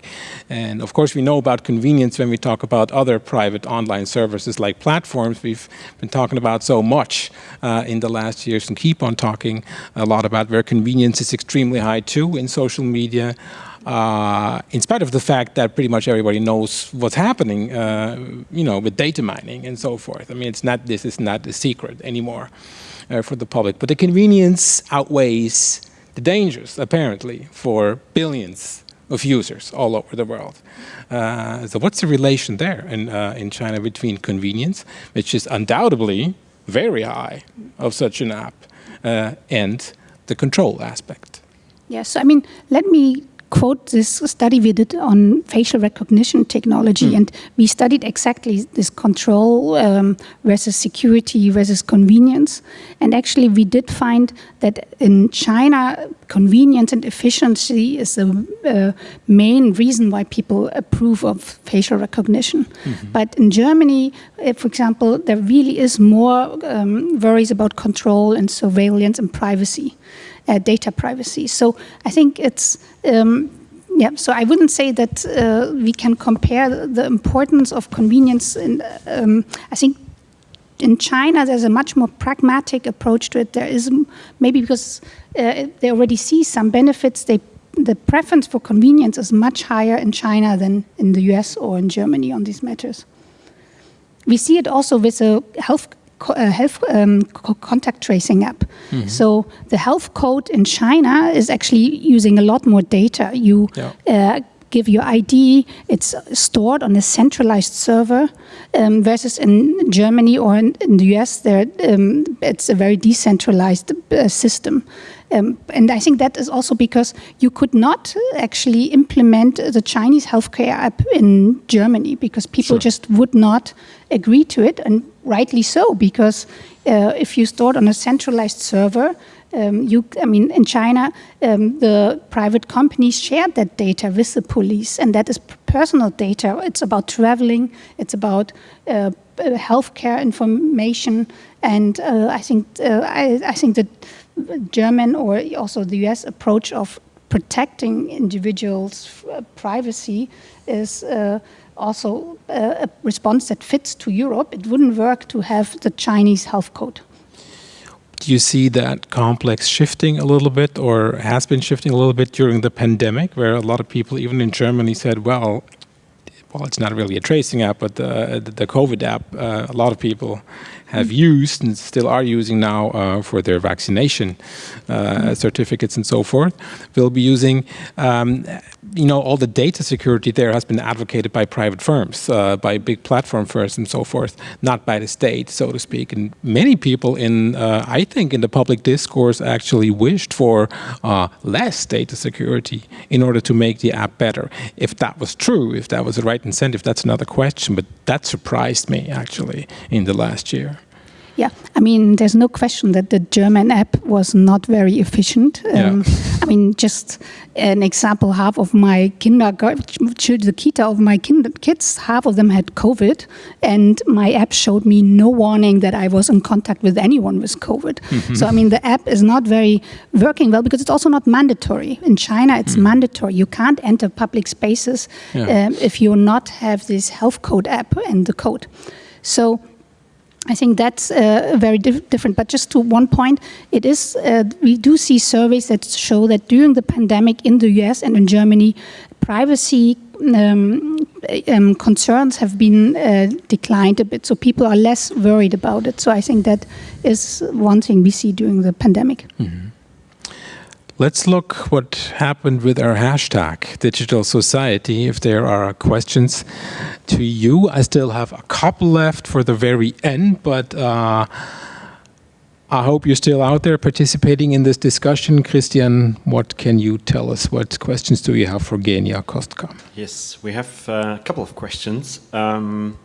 S1: And of course, we know about convenience when we talk about other private online services like platforms. We've been talking about so much uh, in the last years and keep on talking a lot about where convenience is extremely high too in social media. Uh, in spite of the fact that pretty much everybody knows what's happening, uh, you know, with data mining and so forth. I mean, it's not, this is not a secret anymore uh, for the public. But the convenience outweighs the dangers, apparently, for billions of users all over the world. Uh, so what's the relation there in, uh, in China between convenience, which is undoubtedly very high of such an app, uh, and the control aspect?
S2: Yes, I mean, let me quote this study we did on facial recognition technology, mm. and we studied exactly this control um, versus security versus convenience. And actually, we did find that in China, convenience and efficiency is the uh, main reason why people approve of facial recognition. Mm -hmm. But in Germany, uh, for example, there really is more um, worries about control and surveillance and privacy data privacy. So I think it's, um, yeah, so I wouldn't say that uh, we can compare the importance of convenience. In, um, I think in China, there's a much more pragmatic approach to it. There is maybe because uh, they already see some benefits, they the preference for convenience is much higher in China than in the US or in Germany on these matters. We see it also with a health uh, health um, contact tracing app. Mm -hmm. So the health code in China is actually using a lot more data. You yeah. uh, give your ID, it's stored on a centralized server, um, versus in Germany or in, in the US, there um, it's a very decentralized uh, system. Um, and I think that is also because you could not actually implement the Chinese healthcare app in Germany because people sure. just would not agree to it, and rightly so, because uh, if you store it on a centralized server, um, you, I mean, in China, um, the private companies share that data with the police, and that is personal data. It's about traveling, it's about uh, uh healthcare information, and uh, I think uh, I, I, think that German or also the US approach of protecting individuals' privacy is uh, also uh, a response that fits to Europe. It wouldn't work to have the Chinese health code.
S1: Do you see that complex shifting a little bit or has been shifting a little bit during the pandemic where a lot of people even in Germany said, well, well, it's not really a tracing app, but the, the COVID app, uh, a lot of people have used and still are using now uh, for their vaccination uh, certificates and so forth. We'll be using, um, you know, all the data security there has been advocated by private firms, uh, by big platform firms and so forth, not by the state, so to speak. And many people in, uh, I think, in the public discourse actually wished for uh, less data security in order to make the app better. If that was true, if that was the right incentive, that's another question, but that surprised me actually in the last year.
S2: Yeah, I mean, there's no question that the German app was not very efficient. Um, yeah. I mean, just an example, half of my kindergarten, the kita of my kids, half of them had COVID, and my app showed me no warning that I was in contact with anyone with COVID. Mm -hmm. So, I mean, the app is not very working well because it's also not mandatory. In China, it's mm. mandatory. You can't enter public spaces yeah. um, if you not have this health code app and the code. So, I think that's uh, very dif different. But just to one point, it is uh, we do see surveys that show that during the pandemic in the US and in Germany, privacy um, um, concerns have been uh, declined a bit. So people are less worried about it. So I think that is one thing we see during the pandemic. Mm -hmm.
S1: Let's look what happened with our hashtag, Digital Society, if there are questions to you. I still have a couple left for the very end, but uh, I hope you're still out there participating in this discussion. Christian, what can you tell us? What questions do you have for Genia Kostka?
S3: Yes, we have uh, a couple of questions. Um,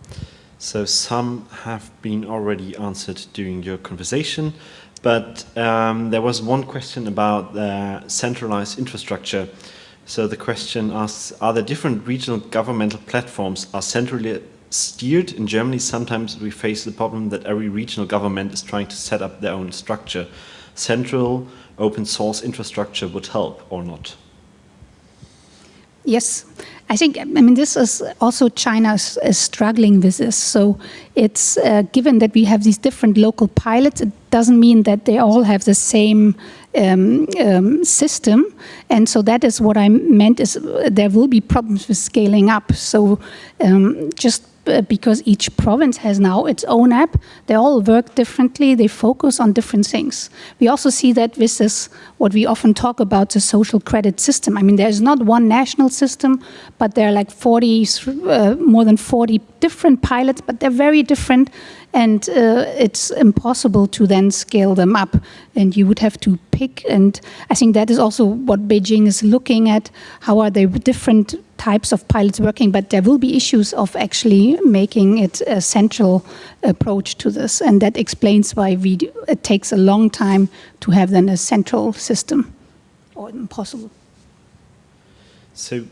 S3: so some have been already answered during your conversation. But um, there was one question about uh, centralized infrastructure. So the question asks, are the different regional governmental platforms are centrally steered? In Germany, sometimes we face the problem that every regional government is trying to set up their own structure. Central open source infrastructure would help or not?
S2: Yes, I think, I mean, this is also China is, struggling with this. So it's uh, given that we have these different local pilots, it doesn't mean that they all have the same um, um, system. And so that is what I meant is uh, there will be problems with scaling up. So um, just because each province has now its own app. They all work differently. They focus on different things. We also see that this is what we often talk about, the social credit system. I mean, there's not one national system, but there are like 40, uh, more than 40 different pilots, but they're very different and uh, it's impossible to then scale them up and you would have to pick and I think that is also what Beijing is looking at how are the different types of pilots working but there will be issues of actually making it a central approach to this and that explains why we it takes a long time to have then a central system or impossible.
S3: So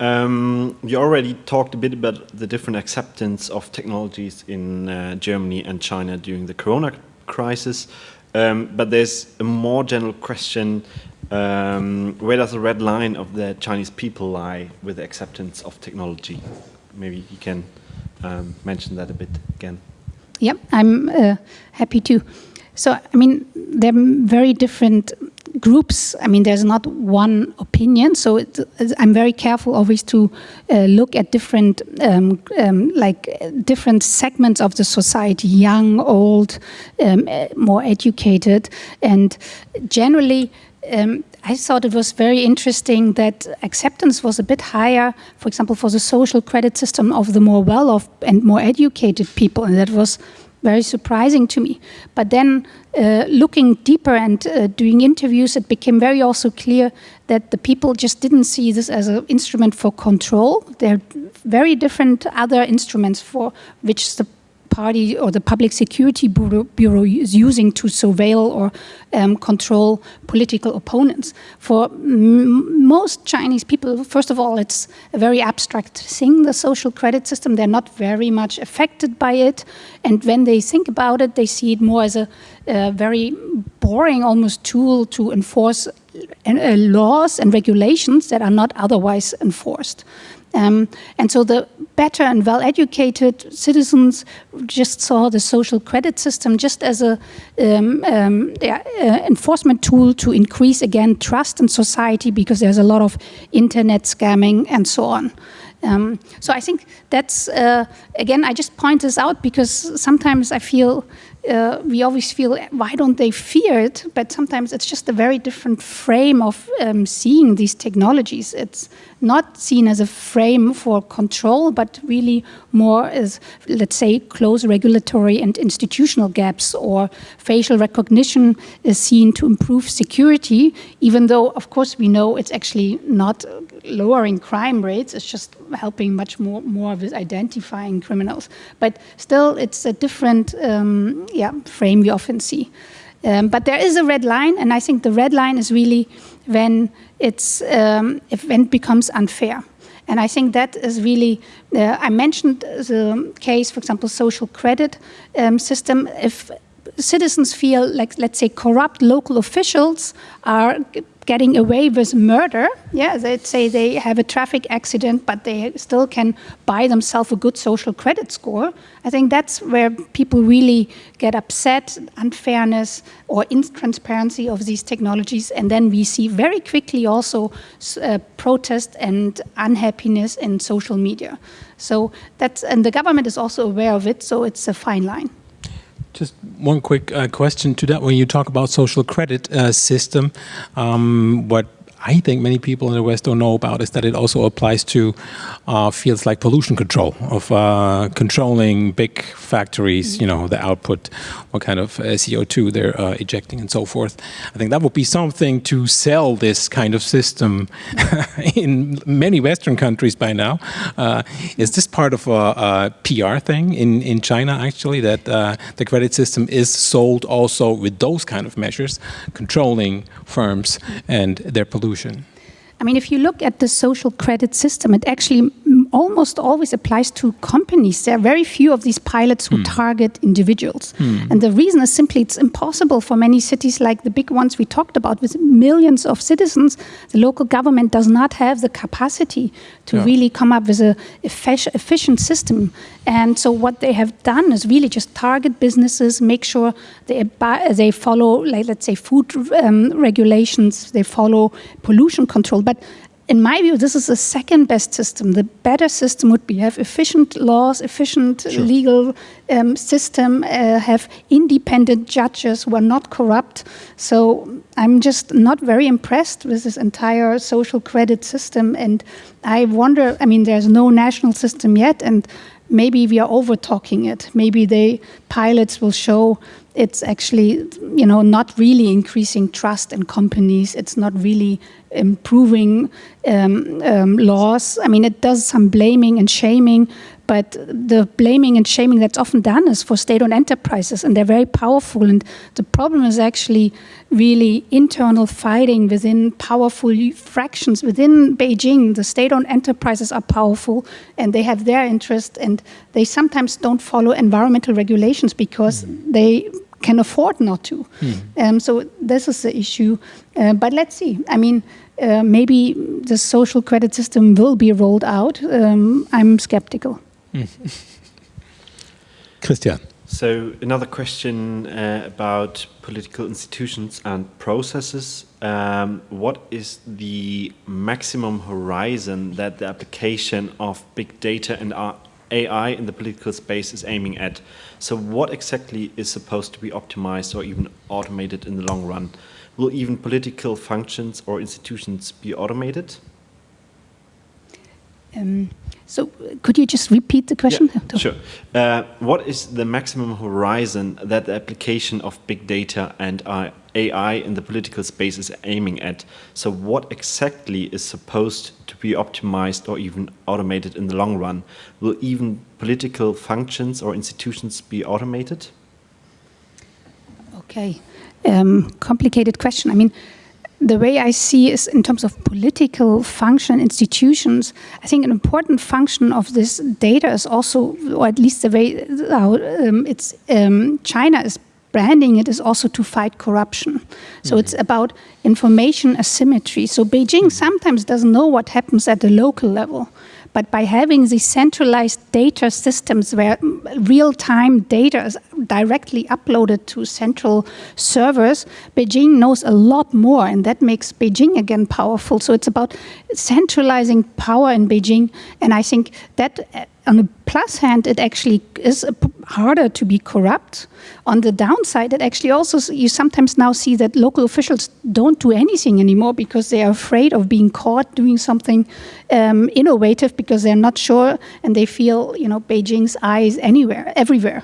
S3: um, you already talked a bit about the different acceptance of technologies in uh, Germany and China during the corona crisis, um, but there's a more general question, um, where does the red line of the Chinese people lie with the acceptance of technology? Maybe you can um, mention that a bit again.
S2: Yep, I'm uh, happy to. So, I mean, there are very different groups, I mean, there's not one opinion, so it, I'm very careful always to uh, look at different, um, um, like different segments of the society, young, old, um, more educated, and generally, um, I thought it was very interesting that acceptance was a bit higher, for example, for the social credit system of the more well-off and more educated people, and that was very surprising to me. But then uh, looking deeper and uh, doing interviews, it became very also clear that the people just didn't see this as an instrument for control. There are very different other instruments for which the party or the Public Security Bureau, Bureau is using to surveil or um, control political opponents. For most Chinese people, first of all, it's a very abstract thing, the social credit system. They're not very much affected by it. And when they think about it, they see it more as a, a very boring almost tool to enforce uh, laws and regulations that are not otherwise enforced. Um, and so the better and well-educated citizens just saw the social credit system just as a um, um, yeah, uh, enforcement tool to increase, again, trust in society because there's a lot of internet scamming and so on. Um, so I think that's, uh, again, I just point this out because sometimes I feel uh, we always feel, why don't they fear it? But sometimes it's just a very different frame of um, seeing these technologies. It's not seen as a frame for control, but really more as, let's say, close regulatory and institutional gaps, or facial recognition is seen to improve security, even though, of course, we know it's actually not lowering crime rates, it's just helping much more, more with identifying criminals. But still, it's a different um, yeah, frame we often see. Um, but there is a red line, and I think the red line is really when, it's, um, if, when it becomes unfair. And I think that is really, uh, I mentioned the case, for example, social credit um, system. If citizens feel like, let's say, corrupt local officials are getting away with murder. Yeah, they'd say they have a traffic accident, but they still can buy themselves a good social credit score. I think that's where people really get upset, unfairness or intransparency of these technologies. And then we see very quickly also uh, protest and unhappiness in social media. So that's, and the government is also aware of it, so it's a fine line.
S1: Just one quick uh, question to that. When you talk about social credit uh, system, um, what I think many people in the West don't know about is that it also applies to uh, fields like pollution control, of uh, controlling big factories, you know, the output, what kind of uh, CO2 they're uh, ejecting and so forth. I think that would be something to sell this kind of system in many Western countries by now. Uh, is this part of a, a, PR thing in, in China, actually, that uh, the credit system is sold also with those kind of measures, controlling firms and their pollution
S2: I mean, if you look at the social credit system, it actually almost always applies to companies. There are very few of these pilots who mm. target individuals. Mm. And the reason is simply it's impossible for many cities like the big ones we talked about with millions of citizens. The local government does not have the capacity to yeah. really come up with an efficient system. And so what they have done is really just target businesses, make sure they, they follow, like, let's say, food um, regulations, they follow pollution control. But in my view, this is the second best system. The better system would be have efficient laws, efficient sure. legal um, system, uh, have independent judges who are not corrupt. So I'm just not very impressed with this entire social credit system. And I wonder, I mean, there's no national system yet, and maybe we are over talking it. Maybe the pilots will show it's actually, you know, not really increasing trust in companies. It's not really improving um, um, laws. I mean, it does some blaming and shaming, but the blaming and shaming that's often done is for state-owned enterprises, and they're very powerful. And the problem is actually really internal fighting within powerful fractions within Beijing. The state-owned enterprises are powerful, and they have their interest, and they sometimes don't follow environmental regulations because mm. they can afford not to. Mm. Um, so this is the issue. Uh, but let's see. I mean, uh, maybe the social credit system will be rolled out. Um, I'm skeptical. Mm.
S1: Christian.
S3: So another question uh, about political institutions and processes. Um, what is the maximum horizon that the application of big data and AI in the political space is aiming at? So what exactly is supposed to be optimized or even automated in the long run? Will even political functions or institutions be automated?
S2: Um, So could you just repeat the question?
S3: Yeah, sure. Uh, what is the maximum horizon that the application of big data and AI in the political space is aiming at? So what exactly is supposed to be optimized or even automated in the long run? Will even political functions or institutions be automated?
S2: Okay, um, complicated question. I mean, the way I see is in terms of political function institutions, I think an important function of this data is also, or at least the way how um, it's um, China is branding it is also to fight corruption. So mm it's about information asymmetry. So Beijing sometimes doesn't know what happens at the local level. But by having these centralized data systems where real-time data is directly uploaded to central servers, Beijing knows a lot more, and that makes Beijing again powerful. So it's about centralizing power in Beijing, and I think that on the plus hand, it actually is harder to be corrupt. On the downside, it actually also, you sometimes now see that local officials don't do anything anymore because they are afraid of being caught doing something um, innovative because they're not sure and they feel, you know, Beijing's eyes anywhere, everywhere.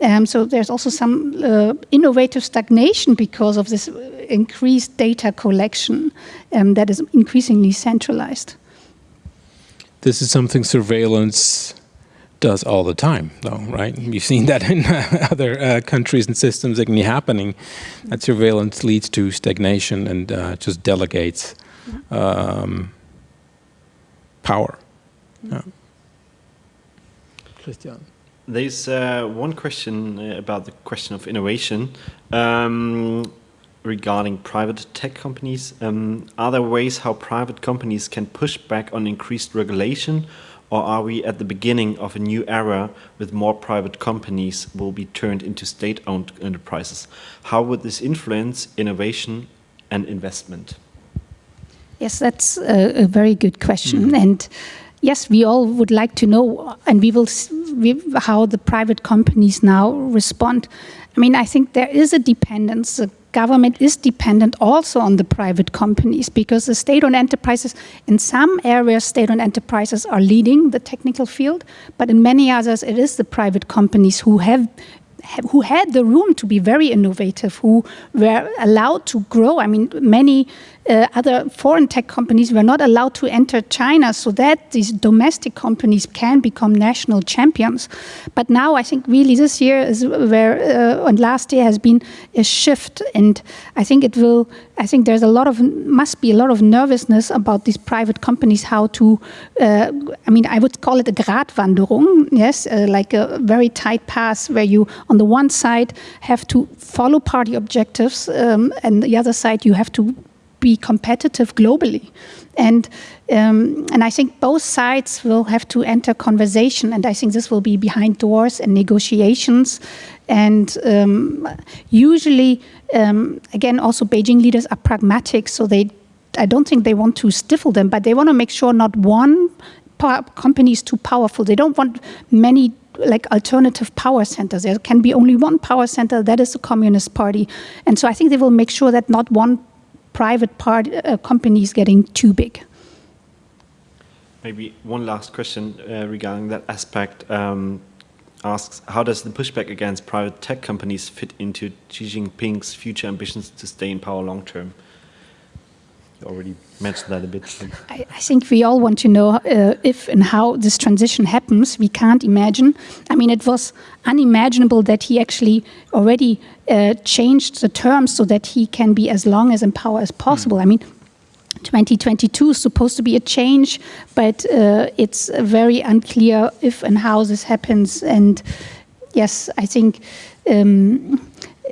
S2: Um, so there's also some uh, innovative stagnation because of this increased data collection um, that is increasingly centralized.
S1: This is something surveillance does all the time, though, right? You've seen that in other uh, countries and systems that can be happening. That surveillance leads to stagnation and uh, just delegates um, power. Yeah.
S3: Christian. There's uh, one question uh, about the question of innovation um, regarding private tech companies. Um, are there ways how private companies can push back on increased regulation or are we at the beginning of a new era with more private companies will be turned into state-owned enterprises? How would this influence innovation and investment?
S2: Yes, that's a, a very good question. Mm -hmm. And yes, we all would like to know, and we will see how the private companies now respond. I mean, I think there is a dependence. The government is dependent also on the private companies because the state-owned enterprises, in some areas, state-owned enterprises are leading the technical field, but in many others, it is the private companies who have who had the room to be very innovative, who were allowed to grow. I mean, many uh, other foreign tech companies were not allowed to enter China so that these domestic companies can become national champions. But now I think really this year is where, uh, and last year has been a shift. And I think it will, I think there's a lot of, must be a lot of nervousness about these private companies, how to, uh, I mean, I would call it a Gratwanderung, yes, uh, like a very tight path where you, on the one side, have to follow party objectives, um, and the other side, you have to be competitive globally. And, um, and I think both sides will have to enter conversation, and I think this will be behind doors and negotiations. And um, usually, um, again, also Beijing leaders are pragmatic, so they, I don't think they want to stifle them, but they want to make sure not one company is too powerful. They don't want many like alternative power centers. There can be only one power center, that is the Communist Party. And so I think they will make sure that not one private part uh, companies getting too big.
S3: Maybe one last question uh, regarding that aspect. Um, asks, how does the pushback against private tech companies fit into Xi Jinping's future ambitions to stay in power long term? You already that a bit.
S2: I, I think we all want to know uh, if and how this transition happens. We can't imagine. I mean, it was unimaginable that he actually already uh, changed the terms so that he can be as long as in power as possible. Mm. I mean, 2022 is supposed to be a change, but uh, it's very unclear if and how this happens. And yes, I think um,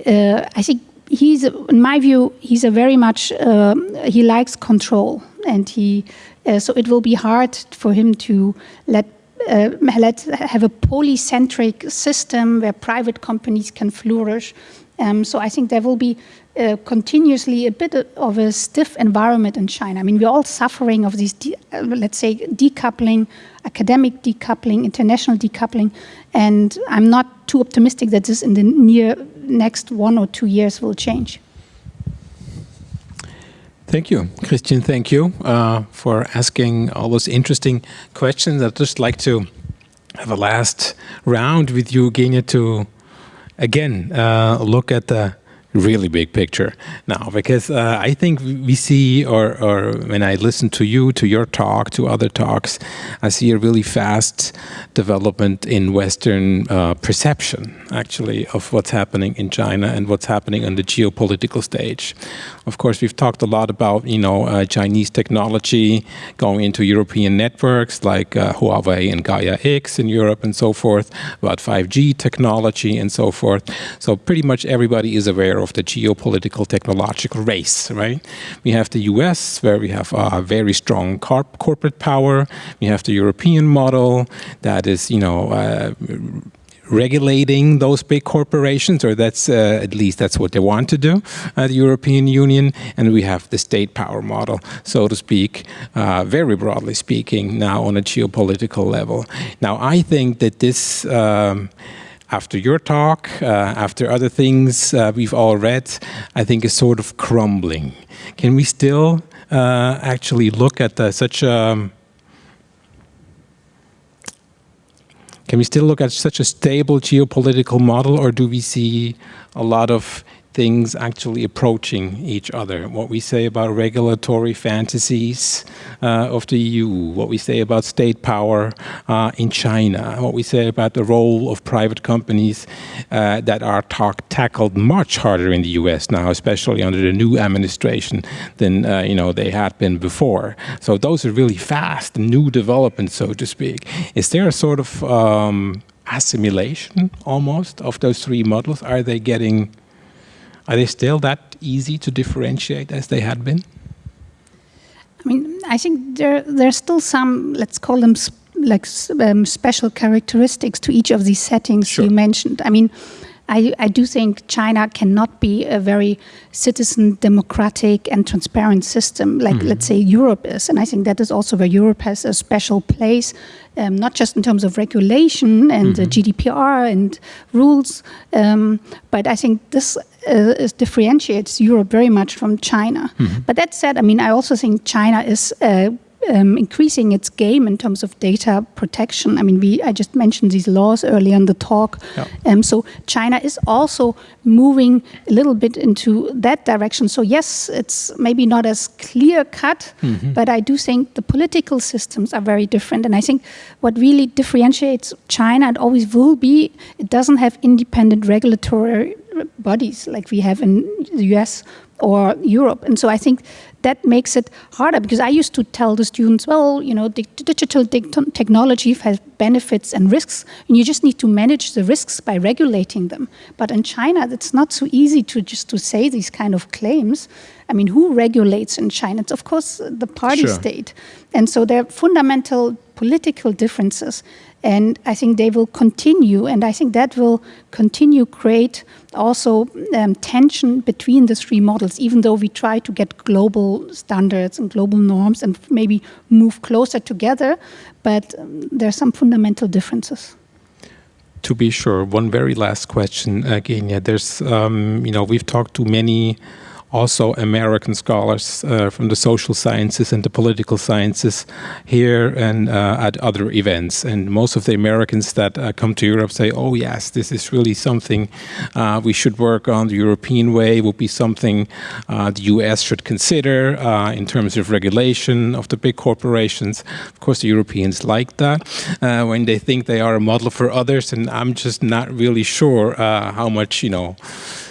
S2: uh, I think he's, in my view, he's a very much, uh, he likes control and he, uh, so it will be hard for him to let, uh, let have a polycentric system where private companies can flourish. Um, so I think there will be uh, continuously a bit of a stiff environment in China. I mean, we're all suffering of these, uh, let's say, decoupling, academic decoupling, international decoupling, and I'm not too optimistic that this in the near next one or two years will change.
S1: Thank you, Christian. Thank you uh, for asking all those interesting questions. I'd just like to have a last round with you, Genia, to again uh, look at the really big picture. Now because uh, I think we see or, or when I listen to you to your talk to other talks I see a really fast development in Western uh, perception actually of what's happening in China and what's happening on the geopolitical stage of course we've talked a lot about you know uh, Chinese technology going into European networks like uh, Huawei and Gaia X in Europe and so forth about 5G technology and so forth so pretty much everybody is aware of the geopolitical technological race, right? We have the US, where we have a very strong corporate power. We have the European model that is, you know, uh, regulating those big corporations, or that's uh, at least that's what they want to do, uh, the European Union, and we have the state power model, so to speak, uh, very broadly speaking, now on a geopolitical level. Now, I think that this um, after your talk, uh, after other things uh, we've all read, I think is sort of crumbling. Can we still uh, actually look at the, such a can we still look at such a stable geopolitical model, or do we see a lot of things actually approaching each other. What we say about regulatory fantasies uh, of the EU, what we say about state power uh, in China, what we say about the role of private companies uh, that are tackled much harder in the US now, especially under the new administration than uh, you know they had been before. So those are really fast, new developments, so to speak. Is there a sort of um, assimilation almost of those three models? Are they getting are they still that easy to differentiate as they had been?
S2: I mean, I think there there's still some, let's call them like um, special characteristics to each of these settings sure. you mentioned. I mean, I, I, do think China cannot be a very citizen democratic and transparent system like, mm -hmm. let's say, Europe is. And I think that is also where Europe has a special place, um, not just in terms of regulation and mm -hmm. GDPR and rules, um, but I think this uh, differentiates Europe very much from China. Mm -hmm. But that said, I mean, I also think China is uh, um, increasing its game in terms of data protection. I mean, we I just mentioned these laws earlier in the talk. Yeah. Um, so China is also moving a little bit into that direction. So yes, it's maybe not as clear cut, mm -hmm. but I do think the political systems are very different. And I think what really differentiates China and always will be, it doesn't have independent regulatory bodies like we have in the US or Europe. And so I think that makes it harder because I used to tell the students, well, you know, digital technology has benefits and risks, and you just need to manage the risks by regulating them. But in China, it's not so easy to just to say these kind of claims. I mean, who regulates in China? It's of course the party sure. state. And so there are fundamental political differences. And I think they will continue, and I think that will continue create also um, tension between the three models, even though we try to get global standards and global norms and maybe move closer together, but um, there are some fundamental differences
S1: to be sure, one very last question, uh, Genia. There's, um, you know, we've talked to many also American scholars uh, from the social sciences and the political sciences here and uh, at other events. And most of the Americans that uh, come to Europe say, oh yes, this is really something uh, we should work on. The European way would be something uh, the US should consider uh, in terms of regulation of the big corporations. Of course, the Europeans like that when they think they are a model for others. And I'm just not really sure how much, you know,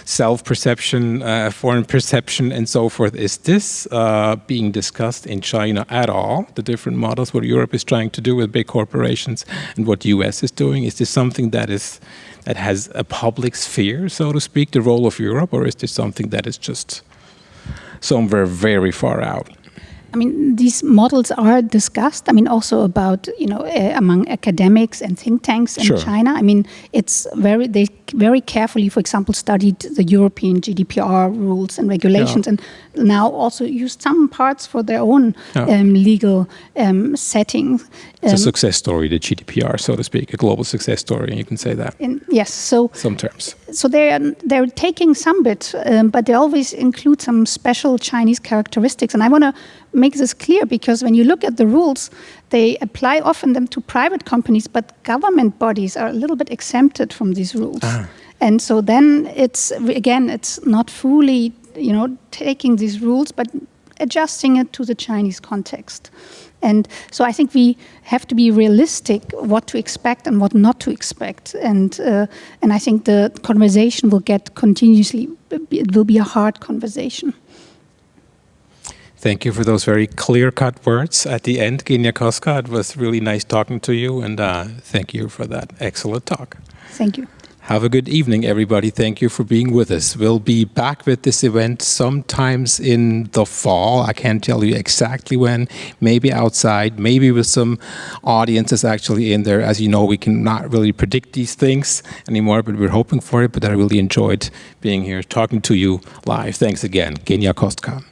S1: self-perception, uh, foreign perception, and so forth. Is this uh, being discussed in China at all, the different models, what Europe is trying to do with big corporations and what the US is doing? Is this something that is that has a public sphere, so to speak, the role of Europe, or is this something that is just somewhere very far out?
S2: I mean, these models are discussed. I mean, also about you know uh, among academics and think tanks in sure. China. I mean, it's very they very carefully, for example, studied the European GDPR rules and regulations,
S1: Yeah.
S2: and now also used some parts for their own
S1: Yeah.
S2: um, legal um, setting.
S1: It's a
S2: Um,
S1: success story, the GDPR, so to speak, a global success story, you can say that,
S2: in- yes, so
S1: some terms.
S2: so they're they're taking some bit, um, but they always include some special Chinese characteristics. And I want to make this clear because when you look at the rules, they apply often them to private companies, but government bodies are a little bit exempted from these rules. And so then it's again, it's not fully you know taking these rules, but adjusting it to the Chinese context. And so I think we have to be realistic what to expect and what not to expect. And uh, and I think the conversation will get continuously. It will be a hard conversation.
S1: Thank you for those very clear-cut words at the end, Genia Kostka. It was really nice talking to you, and uh, thank you for that excellent talk.
S2: Thank you.
S1: Have a good evening, everybody. Thank you for being with us. We'll be back with this event sometimes in the fall. I can't tell you exactly when, maybe outside, maybe with some audiences actually in there. As you know, we cannot really predict these things anymore, but we're hoping for it. But I really enjoyed being here, talking to you live. Thanks again, Genia Kostka.